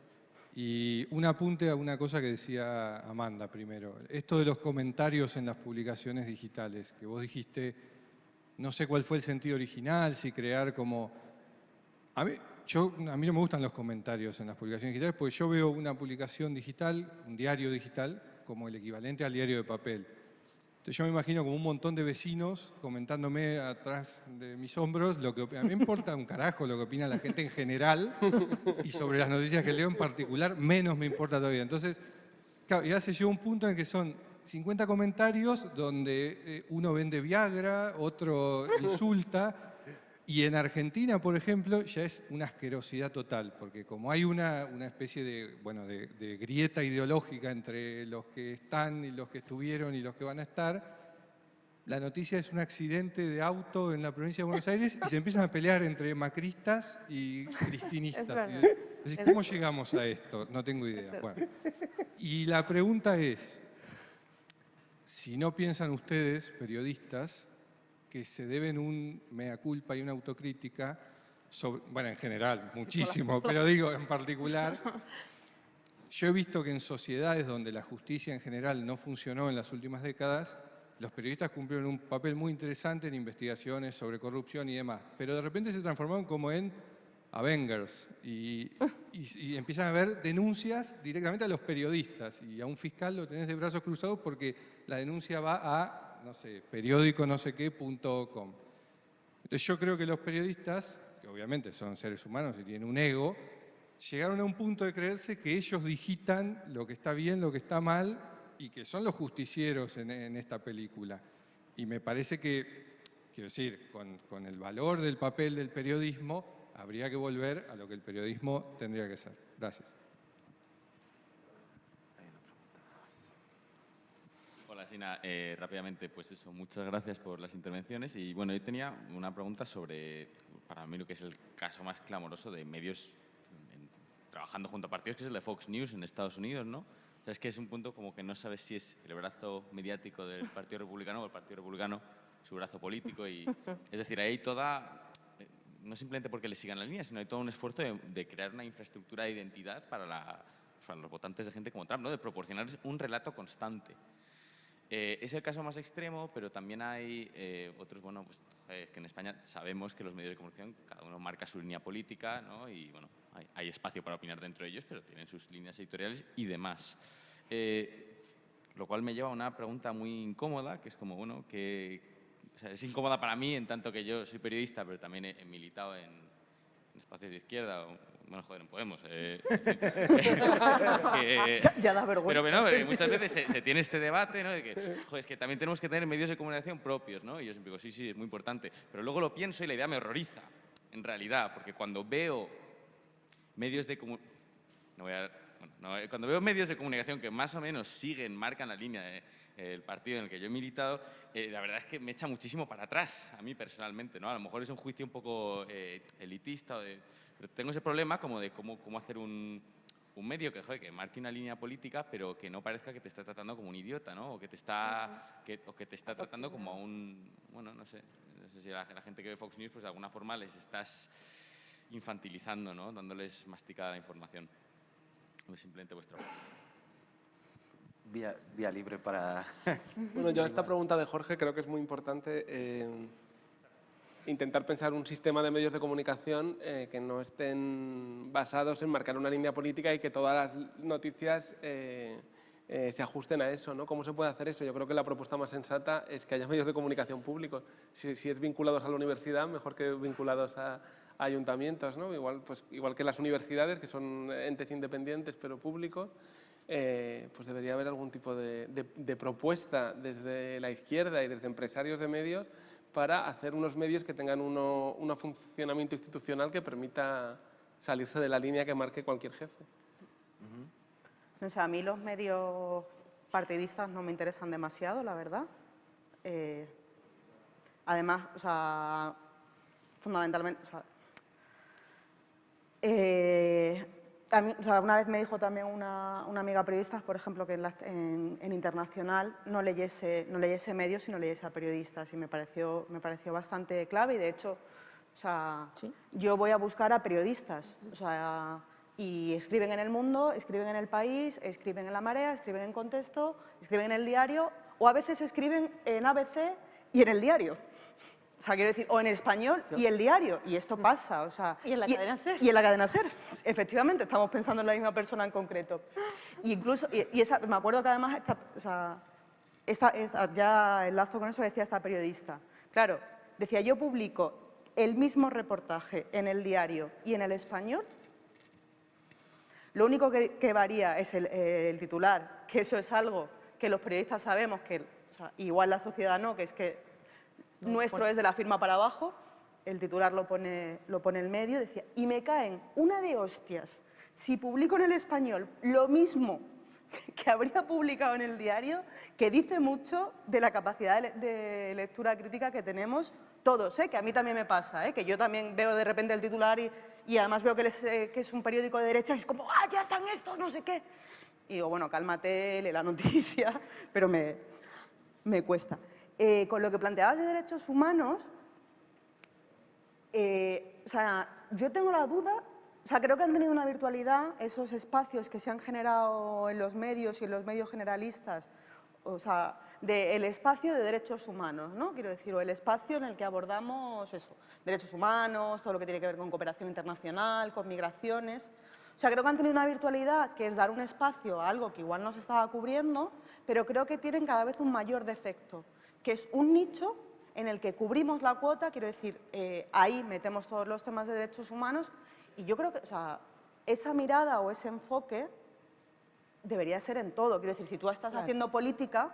Y un apunte a una cosa que decía Amanda primero. Esto de los comentarios en las publicaciones digitales, que vos dijiste no sé cuál fue el sentido original, si crear como... A mí, no me gustan los comentarios en las publicaciones digitales porque yo veo una publicación digital, un diario digital, como el equivalente al diario de papel. Entonces yo me imagino como un montón de vecinos comentándome atrás de mis hombros lo que a mí me importa un carajo lo que opina la gente en general y sobre las noticias que leo en particular menos me importa todavía. Entonces, claro, ya se llegó un punto en que son 50 comentarios donde eh, uno vende Viagra, otro (laughs) insulta. Y en Argentina, por ejemplo, ya es una asquerosidad total, porque como hay una, una especie de, bueno, de, grieta ideológica entre los que están y los que estuvieron y los que van a estar, la noticia es un accidente de auto en la provincia de Buenos (laughs) Aires y se empiezan a pelear entre macristas y cristinistas. ¿cómo llegamos a esto? No tengo idea. Y la pregunta es, si no piensan ustedes, periodistas, que se deben un mea culpa y una autocrítica, sobre, bueno, en general, muchísimo, pero digo en particular, yo he visto que en sociedades donde la justicia en general no funcionó en las últimas décadas, los periodistas cumplieron un papel muy interesante en investigaciones sobre corrupción y demás, pero de repente se transformaron como en Avengers y, empiezan a haber denuncias directamente a los periodistas y a un fiscal lo tenés de brazos cruzados porque la denuncia va a, no sé, periódico no sé qué. Entonces yo creo que los periodistas, que obviamente son seres humanos y tienen un ego, llegaron a un punto de creerse que ellos digitan lo que está bien, lo que está mal y que son los justicieros en, esta película. Y me parece que, quiero decir, con, con el valor del papel del periodismo, habría que volver a lo que el periodismo tendría que ser. Gracias. Hola, Sina. Eh, rápidamente, pues eso, muchas gracias por las intervenciones. Y bueno, yo tenía una pregunta sobre, para mí, lo que es el caso más clamoroso de medios trabajando junto a partidos, que es el de Fox News en Estados Unidos, ¿no? O sea, es que es un punto como que no sabes si es el brazo mediático del Partido Republicano o el Partido Republicano su brazo político. Y, (laughs) es decir, ahí toda no simplemente porque le sigan la línea, sino hay todo un esfuerzo de, crear una infraestructura de identidad para, los votantes de gente como Trump, ¿no? de proporcionar un relato constante. Eh, es el caso más extremo, pero también hay eh, otros, bueno, pues eh, que en España sabemos que los medios de comunicación, cada uno marca su línea política, ¿no? y bueno, hay, espacio para opinar dentro de ellos, pero tienen sus líneas editoriales y demás. lo cual me lleva a una pregunta muy incómoda, que es como, bueno, que, es incómoda para mí en tanto que yo soy periodista, pero también he, militado en, espacios de izquierda, bueno, joder, en Podemos. Eh, (laughs) ya, da vergüenza. Pero bueno, muchas veces se, tiene este debate, ¿no? De que, joder, es que también tenemos que tener medios de comunicación propios, ¿no? Y yo siempre digo, sí, sí, es muy importante. Pero luego lo pienso y la idea me horroriza, en realidad, porque cuando veo medios de comunicación... No voy a eh, cuando veo medios de comunicación que más o menos siguen, marcan la línea del partido en el que yo he militado, eh, la verdad es que me echa muchísimo para atrás, a mí personalmente. ¿no? A lo mejor es un juicio un poco eh, elitista, Pero tengo ese problema como de cómo, cómo hacer un, un medio que, joder, que marque una línea política, pero que no parezca que te está tratando como un idiota, ¿no? O que te está, que, o que te está tratando como a un, bueno, no sé, no sé si la, la gente que ve Fox News, pues de alguna forma les estás infantilizando, ¿no? Dándoles masticada la información. Es simplemente vuestra Vía, vía libre para... bueno, yo esta pregunta de Jorge creo que es muy importante. Eh, intentar pensar un sistema de medios de comunicación eh, que no estén basados en marcar una línea política y que todas las noticias eh, eh, se ajusten a eso. ¿no? ¿Cómo se puede hacer eso? Yo creo que la propuesta más sensata es que haya medios de comunicación públicos. Si, es vinculados a la universidad, mejor que vinculados a, ayuntamientos. ¿no? Igual, pues, igual que las universidades, que son entes independientes pero públicos, pues debería haber algún tipo de propuesta desde la izquierda y desde empresarios de medios para hacer unos medios que tengan uno, un funcionamiento institucional que permita salirse de la línea que marque cualquier jefe. A mí los medios partidistas no me interesan demasiado, la verdad. Eh, además, o sea, fundamentalmente, eh, mí, o sea, una vez me dijo también una, una amiga periodista, por ejemplo, que en, la, en, en, Internacional no leyese, no leyese medios, sino leyese a periodistas y me pareció, me pareció bastante clave y de hecho, o sea, ¿Sí? yo voy a buscar a periodistas, o sea, y escriben en El Mundo, escriben en El País, escriben en La Marea, escriben en Contexto, escriben en El Diario o a veces escriben en ABC y en El Diario. O sea, quiero decir, o en el español y el diario, y esto pasa, o sea... Y en la cadena SER. Y en la cadena SER, efectivamente, estamos pensando en la misma persona en concreto. Y incluso, y, y esa, me acuerdo que además, esta, o sea, esta, esta, ya enlazo con eso decía esta periodista. Claro, decía, yo publico el mismo reportaje en el diario y en el español, lo único que, que varía es el, el, titular, que eso es algo que los periodistas sabemos que, o sea, igual la sociedad no, que es que nuestro es de la firma para abajo, el titular lo pone, lo pone el medio, decía, y me caen una de hostias si publico en el español lo mismo (laughs) que habría publicado en el diario, que dice mucho de la capacidad de, lectura crítica que tenemos todos, ¿eh? que a mí también me pasa, ¿eh? que yo también veo de repente el titular y, y además veo que, les, eh, que, es un periódico de derecha y es como, ¡ah, ya están estos, no sé qué! Y digo, bueno, cálmate, lee la noticia, (laughs) pero me, me cuesta. Eh, con lo que planteabas de derechos humanos, eh, o sea, yo tengo la duda, o sea, creo que han tenido una virtualidad esos espacios que se han generado en los medios y en los medios generalistas, o sea, del espacio de derechos humanos, ¿no? Quiero decir, o el espacio en el que abordamos eso, derechos humanos, todo lo que tiene que ver con cooperación internacional, con migraciones. O sea, creo que han tenido una virtualidad que es dar un espacio a algo que igual no se estaba cubriendo, pero creo que tienen cada vez un mayor defecto que es un nicho en el que cubrimos la cuota, quiero decir, eh, ahí metemos todos los temas de derechos humanos y yo creo que o sea, esa mirada o ese enfoque debería ser en todo. Quiero decir, si tú estás claro. haciendo política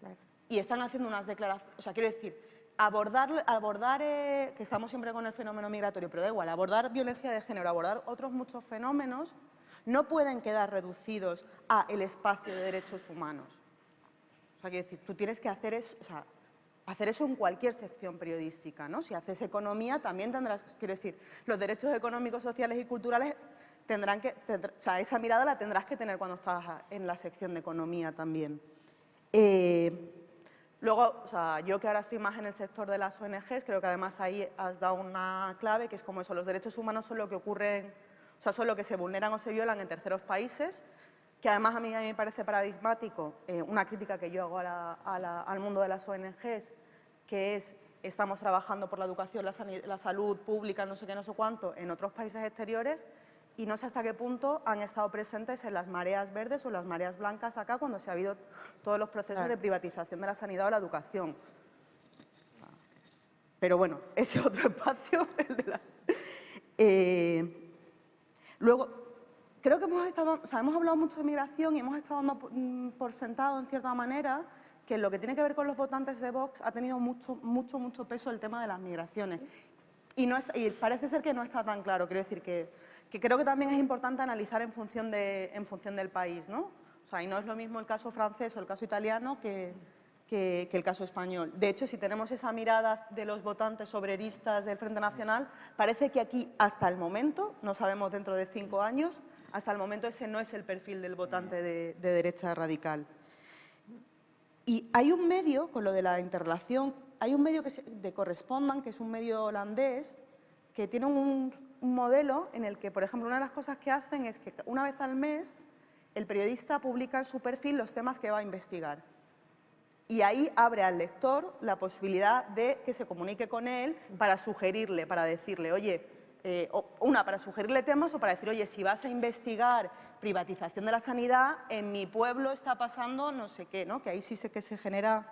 claro. y están haciendo unas declaraciones, o sea, quiero decir, abordar, abordar eh, que estamos siempre con el fenómeno migratorio, pero da igual, abordar violencia de género, abordar otros muchos fenómenos, no pueden quedar reducidos a el espacio de derechos humanos quiero decir, tú tienes que hacer eso, en cualquier sección periodística, ¿no? Si haces economía, también tendrás, quiero decir, los derechos económicos, sociales y culturales tendrán que, tendrá, o sea, esa mirada la tendrás que tener cuando estás en la sección de economía también. Eh, luego, yo que ahora estoy más en el sector de las ONGs, creo que además ahí has dado una clave, que es como eso, los derechos humanos son lo que ocurren, o sea, son lo que se vulneran o se violan en terceros países, que además a mí, a mí me parece paradigmático, eh, una crítica que yo hago a la, a la, al mundo de las ONGs, que es estamos trabajando por la educación, la, la, salud pública, no sé qué, no sé cuánto, en otros países exteriores y no sé hasta qué punto han estado presentes en las mareas verdes o las mareas blancas acá cuando se ha habido todos los procesos claro. de privatización de la sanidad o la educación. Pero bueno, (laughs) ese otro espacio, el de la... Eh, luego, creo que hemos estado, o sea, hemos hablado mucho de migración y hemos estado dando mm, por sentado, en cierta manera, que en lo que tiene que ver con los votantes de Vox ha tenido mucho, mucho, mucho peso el tema de las migraciones. Y, no es, y parece ser que no está tan claro, quiero decir que, que creo que también es importante analizar en función, de, en función del país, ¿no? O sea, y no es lo mismo el caso francés o el caso italiano que, que, el caso español. De hecho, si tenemos esa mirada de los votantes obreristas del Frente Nacional, parece que aquí, hasta el momento, no sabemos dentro de cinco años, hasta el momento ese no es el perfil del votante de, derecha radical. Y hay un medio, con lo de la interrelación, hay un medio que de Correspondan, que es un medio holandés, que tiene un, un modelo en el que, por ejemplo, una de las cosas que hacen es que una vez al mes el periodista publica en su perfil los temas que va a investigar. Y ahí abre al lector la posibilidad de que se comunique con él para sugerirle, para decirle, oye, eh, una, para sugerirle temas o para decir, oye, si vas a investigar privatización de la sanidad, en mi pueblo está pasando no sé qué, ¿no? que ahí sí sé que se genera,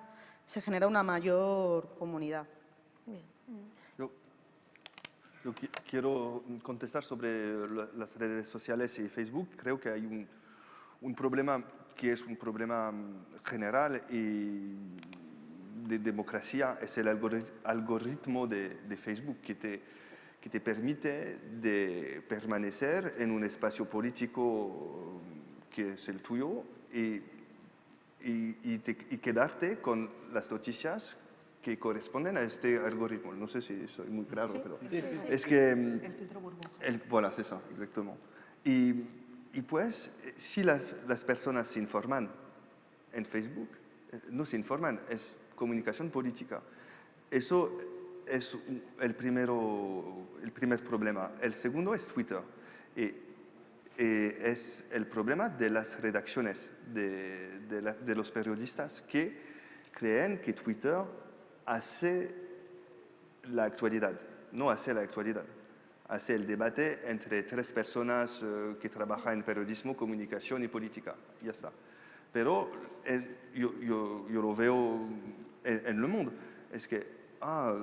se genera una mayor comunidad. Yo, quiero contestar sobre las redes sociales y Facebook. Creo que hay un, un problema que es un problema mm, general y de democracia, es el algoritmo de, Facebook que te, que te permite de permanecer en un espacio político que es el tuyo y, y, quedarte con las noticias que corresponden a este algoritmo. No sé si soy muy claro, pero es que... Mm, el filtro burbuja. El, voilà, es eso, exactamente. Y y pues, eh, si las, las personas se informan en Facebook, eh, no se informan, es comunicación política. Eso es el, primero, el primer problema. El segundo es Twitter. Y, es el problema de las redacciones, de, los periodistas que creen que Twitter hace la actualidad, no hace la actualidad hace el debate entre tres personas eh, que trabajan en periodismo, comunicación y política. Ya está. Pero yo, yo, yo, lo veo en, el mundo. Es que, ah,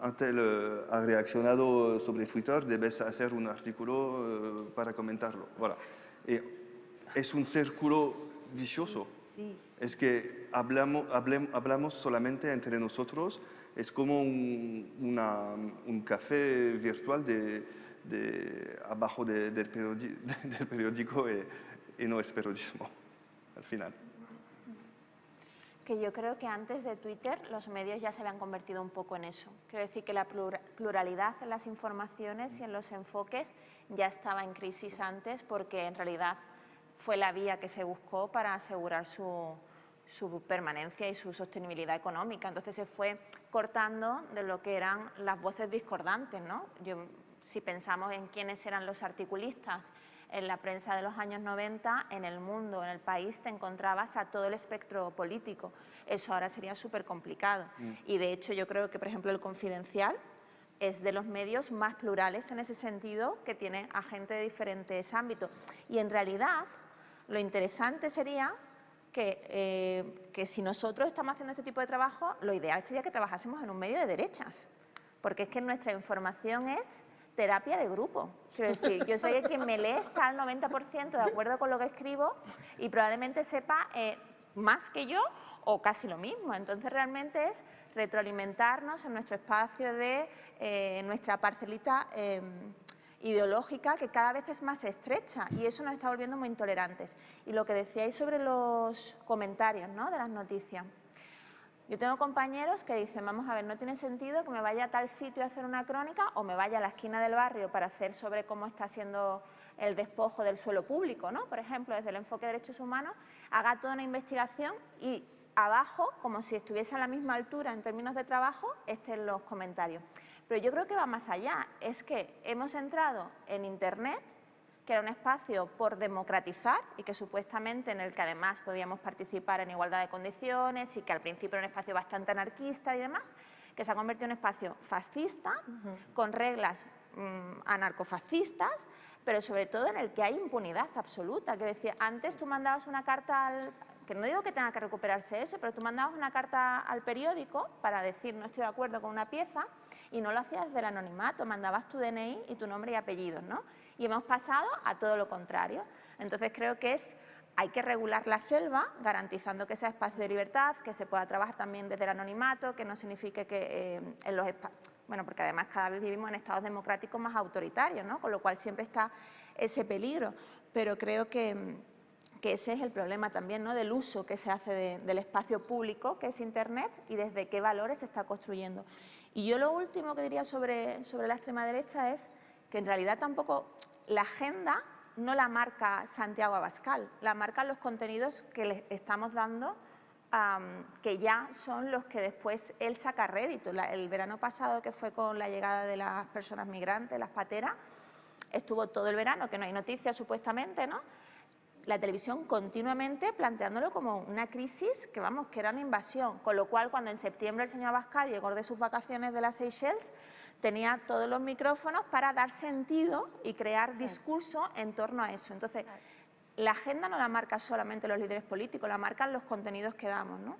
Antel eh, ha reaccionado sobre Twitter, debes hacer un artículo eh, para comentarlo. Voilà. es un círculo vicioso. Es que hablamos, hablamos solamente entre nosotros es como un, una, un café virtual de, de abajo de, del, (laughs) periódico, y, no es periodismo al final. Que yo creo que antes de Twitter los medios ya se habían convertido un poco en eso. Quiero decir que la pluralidad en las informaciones y en los enfoques ya estaba en crisis antes porque en realidad fue la vía que se buscó para asegurar su, su permanencia y su sostenibilidad económica. Entonces se fue cortando de lo que eran las voces discordantes. ¿no? si pensamos en quiénes eran los articulistas en la prensa de los años 90, en el mundo, en el país, te encontrabas a todo el espectro político. Eso ahora sería súper complicado. Mm. Y de hecho yo creo que, por ejemplo, el Confidencial es de los medios más plurales en ese sentido, que tiene a gente de diferentes ámbitos. Y en realidad, lo interesante sería eh, que, si nosotros estamos haciendo este tipo de trabajo, lo ideal sería que trabajásemos en un medio de derechas, porque es que nuestra información es terapia de grupo. Quiero decir, yo soy el quien me lee está al 90% de acuerdo con lo que escribo y probablemente sepa eh, más que yo o casi lo mismo. Entonces realmente es retroalimentarnos en nuestro espacio de eh, nuestra parcelita em, ideológica que cada vez es más estrecha y eso nos está volviendo muy intolerantes. Y lo que decíais sobre los comentarios ¿no? de las noticias. Yo tengo compañeros que dicen, vamos a ver, no tiene sentido que me vaya a tal sitio a hacer una crónica o me vaya a la esquina del barrio para hacer sobre cómo está siendo el despojo del suelo público, ¿no? Por ejemplo, desde el enfoque de derechos humanos, haga toda una investigación y abajo, como si estuviese a la misma altura en términos de trabajo, estén los comentarios. Pero yo creo que va más allá, es que hemos entrado en Internet, que era un espacio por democratizar y que supuestamente en el que además podíamos participar en igualdad de condiciones y que al principio era un espacio bastante anarquista y demás, que se ha convertido en un espacio fascista, con reglas mm, anarcofascistas, pero sobre todo en el que hay impunidad absoluta. Que decía, antes tú mandabas una carta al, que no digo que tenga que recuperarse eso, pero tú mandabas una carta al periódico para decir no estoy de acuerdo con una pieza y no lo hacías desde el anonimato, mandabas tu DNI y tu nombre y apellidos, ¿no? Y hemos pasado a todo lo contrario. Entonces creo que es hay que regular la selva, garantizando que sea espacio de libertad, que se pueda trabajar también desde el anonimato, que no signifique que eh, en los bueno, porque además cada vez vivimos en estados democráticos más autoritarios, ¿no? Con lo cual siempre está ese peligro, pero creo que que ese es el problema también ¿no? del uso que se hace del espacio público, que es Internet, y desde qué valores se está construyendo. Y yo lo último que diría sobre, sobre la extrema derecha es que en realidad tampoco la agenda no la marca Santiago Abascal, la marcan los contenidos que le estamos dando, que ya son los que después él saca rédito. el verano pasado, que fue con la llegada de las personas migrantes, las pateras, estuvo todo el verano, que no hay noticias supuestamente, ¿no? La televisión continuamente planteándolo como una crisis que, vamos, que era una invasión. Con lo cual, cuando en septiembre el señor Abascal llegó de sus vacaciones de las Seychelles, tenía todos los micrófonos para dar sentido y crear discurso en torno a eso. Entonces, la agenda no la marca solamente los líderes políticos, la marcan los contenidos que damos. ¿no?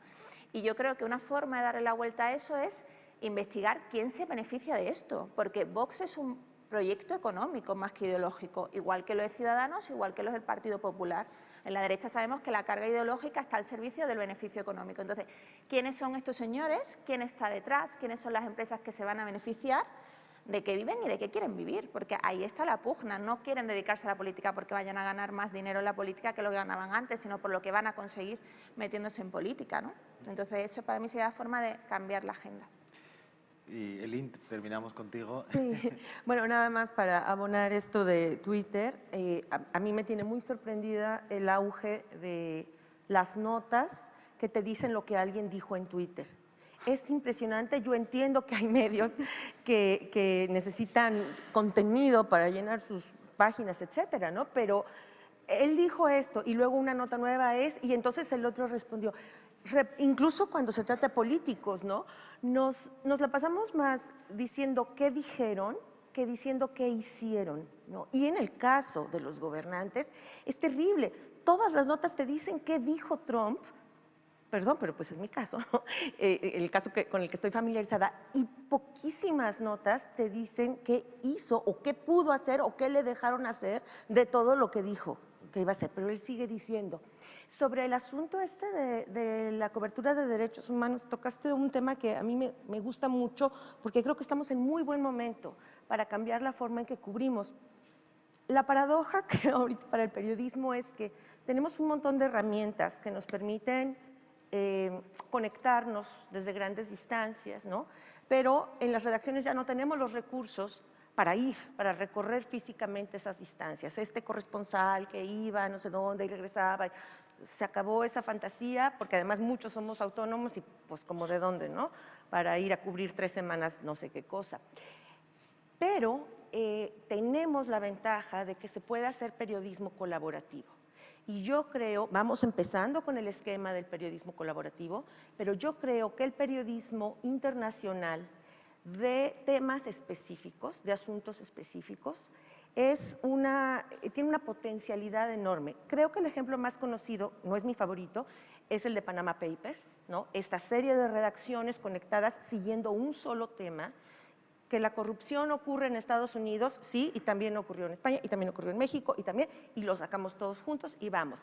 Y yo creo que una forma de darle la vuelta a eso es investigar quién se beneficia de esto, porque Vox es un proyecto económico más que ideológico, igual que lo de Ciudadanos, igual que los del Partido Popular. En la derecha sabemos que la carga ideológica está al servicio del beneficio económico. Entonces, ¿quiénes son estos señores? ¿Quién está detrás? ¿Quiénes son las empresas que se van a beneficiar? de qué viven y de qué quieren vivir, porque ahí está la pugna, no quieren dedicarse a la política porque vayan a ganar más dinero en la política que lo que ganaban antes, sino por lo que van a conseguir metiéndose en política. ¿no? Entonces, eso para mí sería la forma de cambiar la agenda. Y Elin, terminamos contigo. Sí. (laughs) Bueno, nada más para abonar esto de Twitter. Eh, a, mí me tiene muy sorprendida el auge de las notas que te dicen lo que alguien dijo en Twitter. Es impresionante, yo entiendo que hay medios (laughs) que, que necesitan contenido para llenar sus páginas, etcétera, ¿no? Pero él dijo esto y luego una nota nueva es, y entonces el otro respondió, incluso cuando se trata de políticos, ¿no? Nos, nos la pasamos más diciendo qué dijeron que diciendo qué hicieron, ¿no? Y en el caso de los gobernantes es terrible. Todas las notas te dicen qué dijo Trump, perdón, pero pues es mi caso, (laughs) eh, el caso que, con el que estoy familiarizada, y poquísimas notas te dicen qué hizo o qué pudo hacer o qué le dejaron hacer de todo lo que dijo que iba a hacer, pero él sigue diciendo. Sobre el asunto este de, la cobertura de derechos humanos, tocaste un tema que a mí me, gusta mucho porque creo que estamos en muy buen momento para cambiar la forma en que cubrimos. La paradoja (laughs) que ahorita para el periodismo es que tenemos un montón de herramientas que nos permiten eh, conectarnos desde grandes distancias, ¿no? pero en las redacciones ya no tenemos los recursos para ir, para recorrer físicamente esas distancias. Este corresponsal que iba no sé dónde y regresaba, se acabó esa fantasía, porque además muchos somos autónomos y pues como de dónde, ¿no? Para ir a cubrir tres semanas no sé qué cosa. Pero eh, tenemos la ventaja de que se puede hacer periodismo colaborativo. Y yo creo, vamos empezando con el esquema del periodismo colaborativo, pero yo creo que el periodismo internacional de temas específicos, de asuntos específicos, es una, tiene una potencialidad enorme. Creo que el ejemplo más conocido, no es mi favorito, es el de Panama Papers, ¿no? esta serie de redacciones conectadas siguiendo un solo tema, que la corrupción ocurre en Estados Unidos, sí, y también ocurrió en España, y también ocurrió en México, y también, y lo sacamos todos juntos y vamos.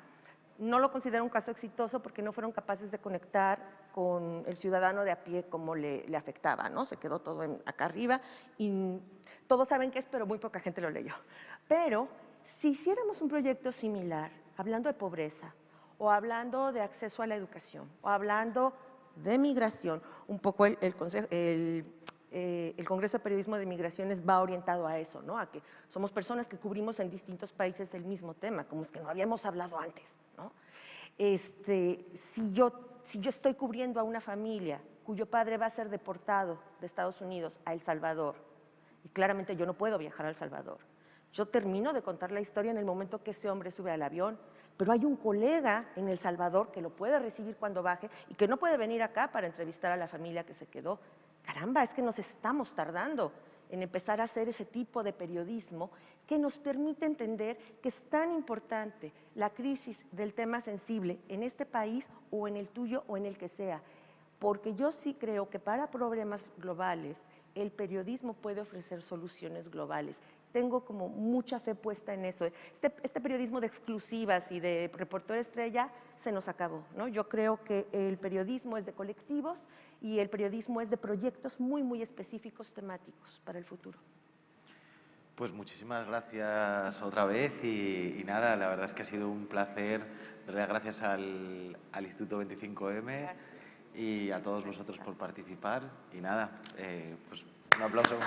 No lo considero un caso exitoso porque no fueron capaces de conectar con el ciudadano de a pie como le, afectaba, ¿no? Se quedó todo acá arriba y todos saben qué es, pero muy poca gente lo leyó. Pero si hiciéramos un proyecto similar, hablando de pobreza, o hablando de acceso a la educación, o hablando de migración, un poco el, el, eh, el Congreso de Periodismo de Migraciones va orientado a eso, ¿no? a que somos personas que cubrimos en distintos países el mismo tema, como es que no habíamos hablado antes. ¿No? Este, si, yo, si yo estoy cubriendo a una familia cuyo padre va a ser deportado de Estados Unidos a El Salvador, y claramente yo no puedo viajar a El Salvador, yo termino de contar la historia en el momento que ese hombre sube al avión, pero hay un colega en El Salvador que lo puede recibir cuando baje y que no puede venir acá para entrevistar a la familia que se quedó. Caramba, es que nos estamos tardando en empezar a hacer ese tipo de periodismo que nos permite entender que es tan importante la crisis del tema sensible en este país o en el tuyo o en el que sea. Porque yo sí creo que para problemas globales el periodismo puede ofrecer soluciones globales tengo como mucha fe puesta en eso. Este, este, periodismo de exclusivas y de reportero estrella se nos acabó. ¿no? Yo creo que el periodismo es de colectivos y el periodismo es de proyectos muy, muy específicos temáticos para el futuro. Pues muchísimas gracias otra vez y, nada, la verdad es que ha sido un placer. Darle las gracias al, al Instituto 25M y a todos vosotros por participar. Y nada, eh, pues un aplauso.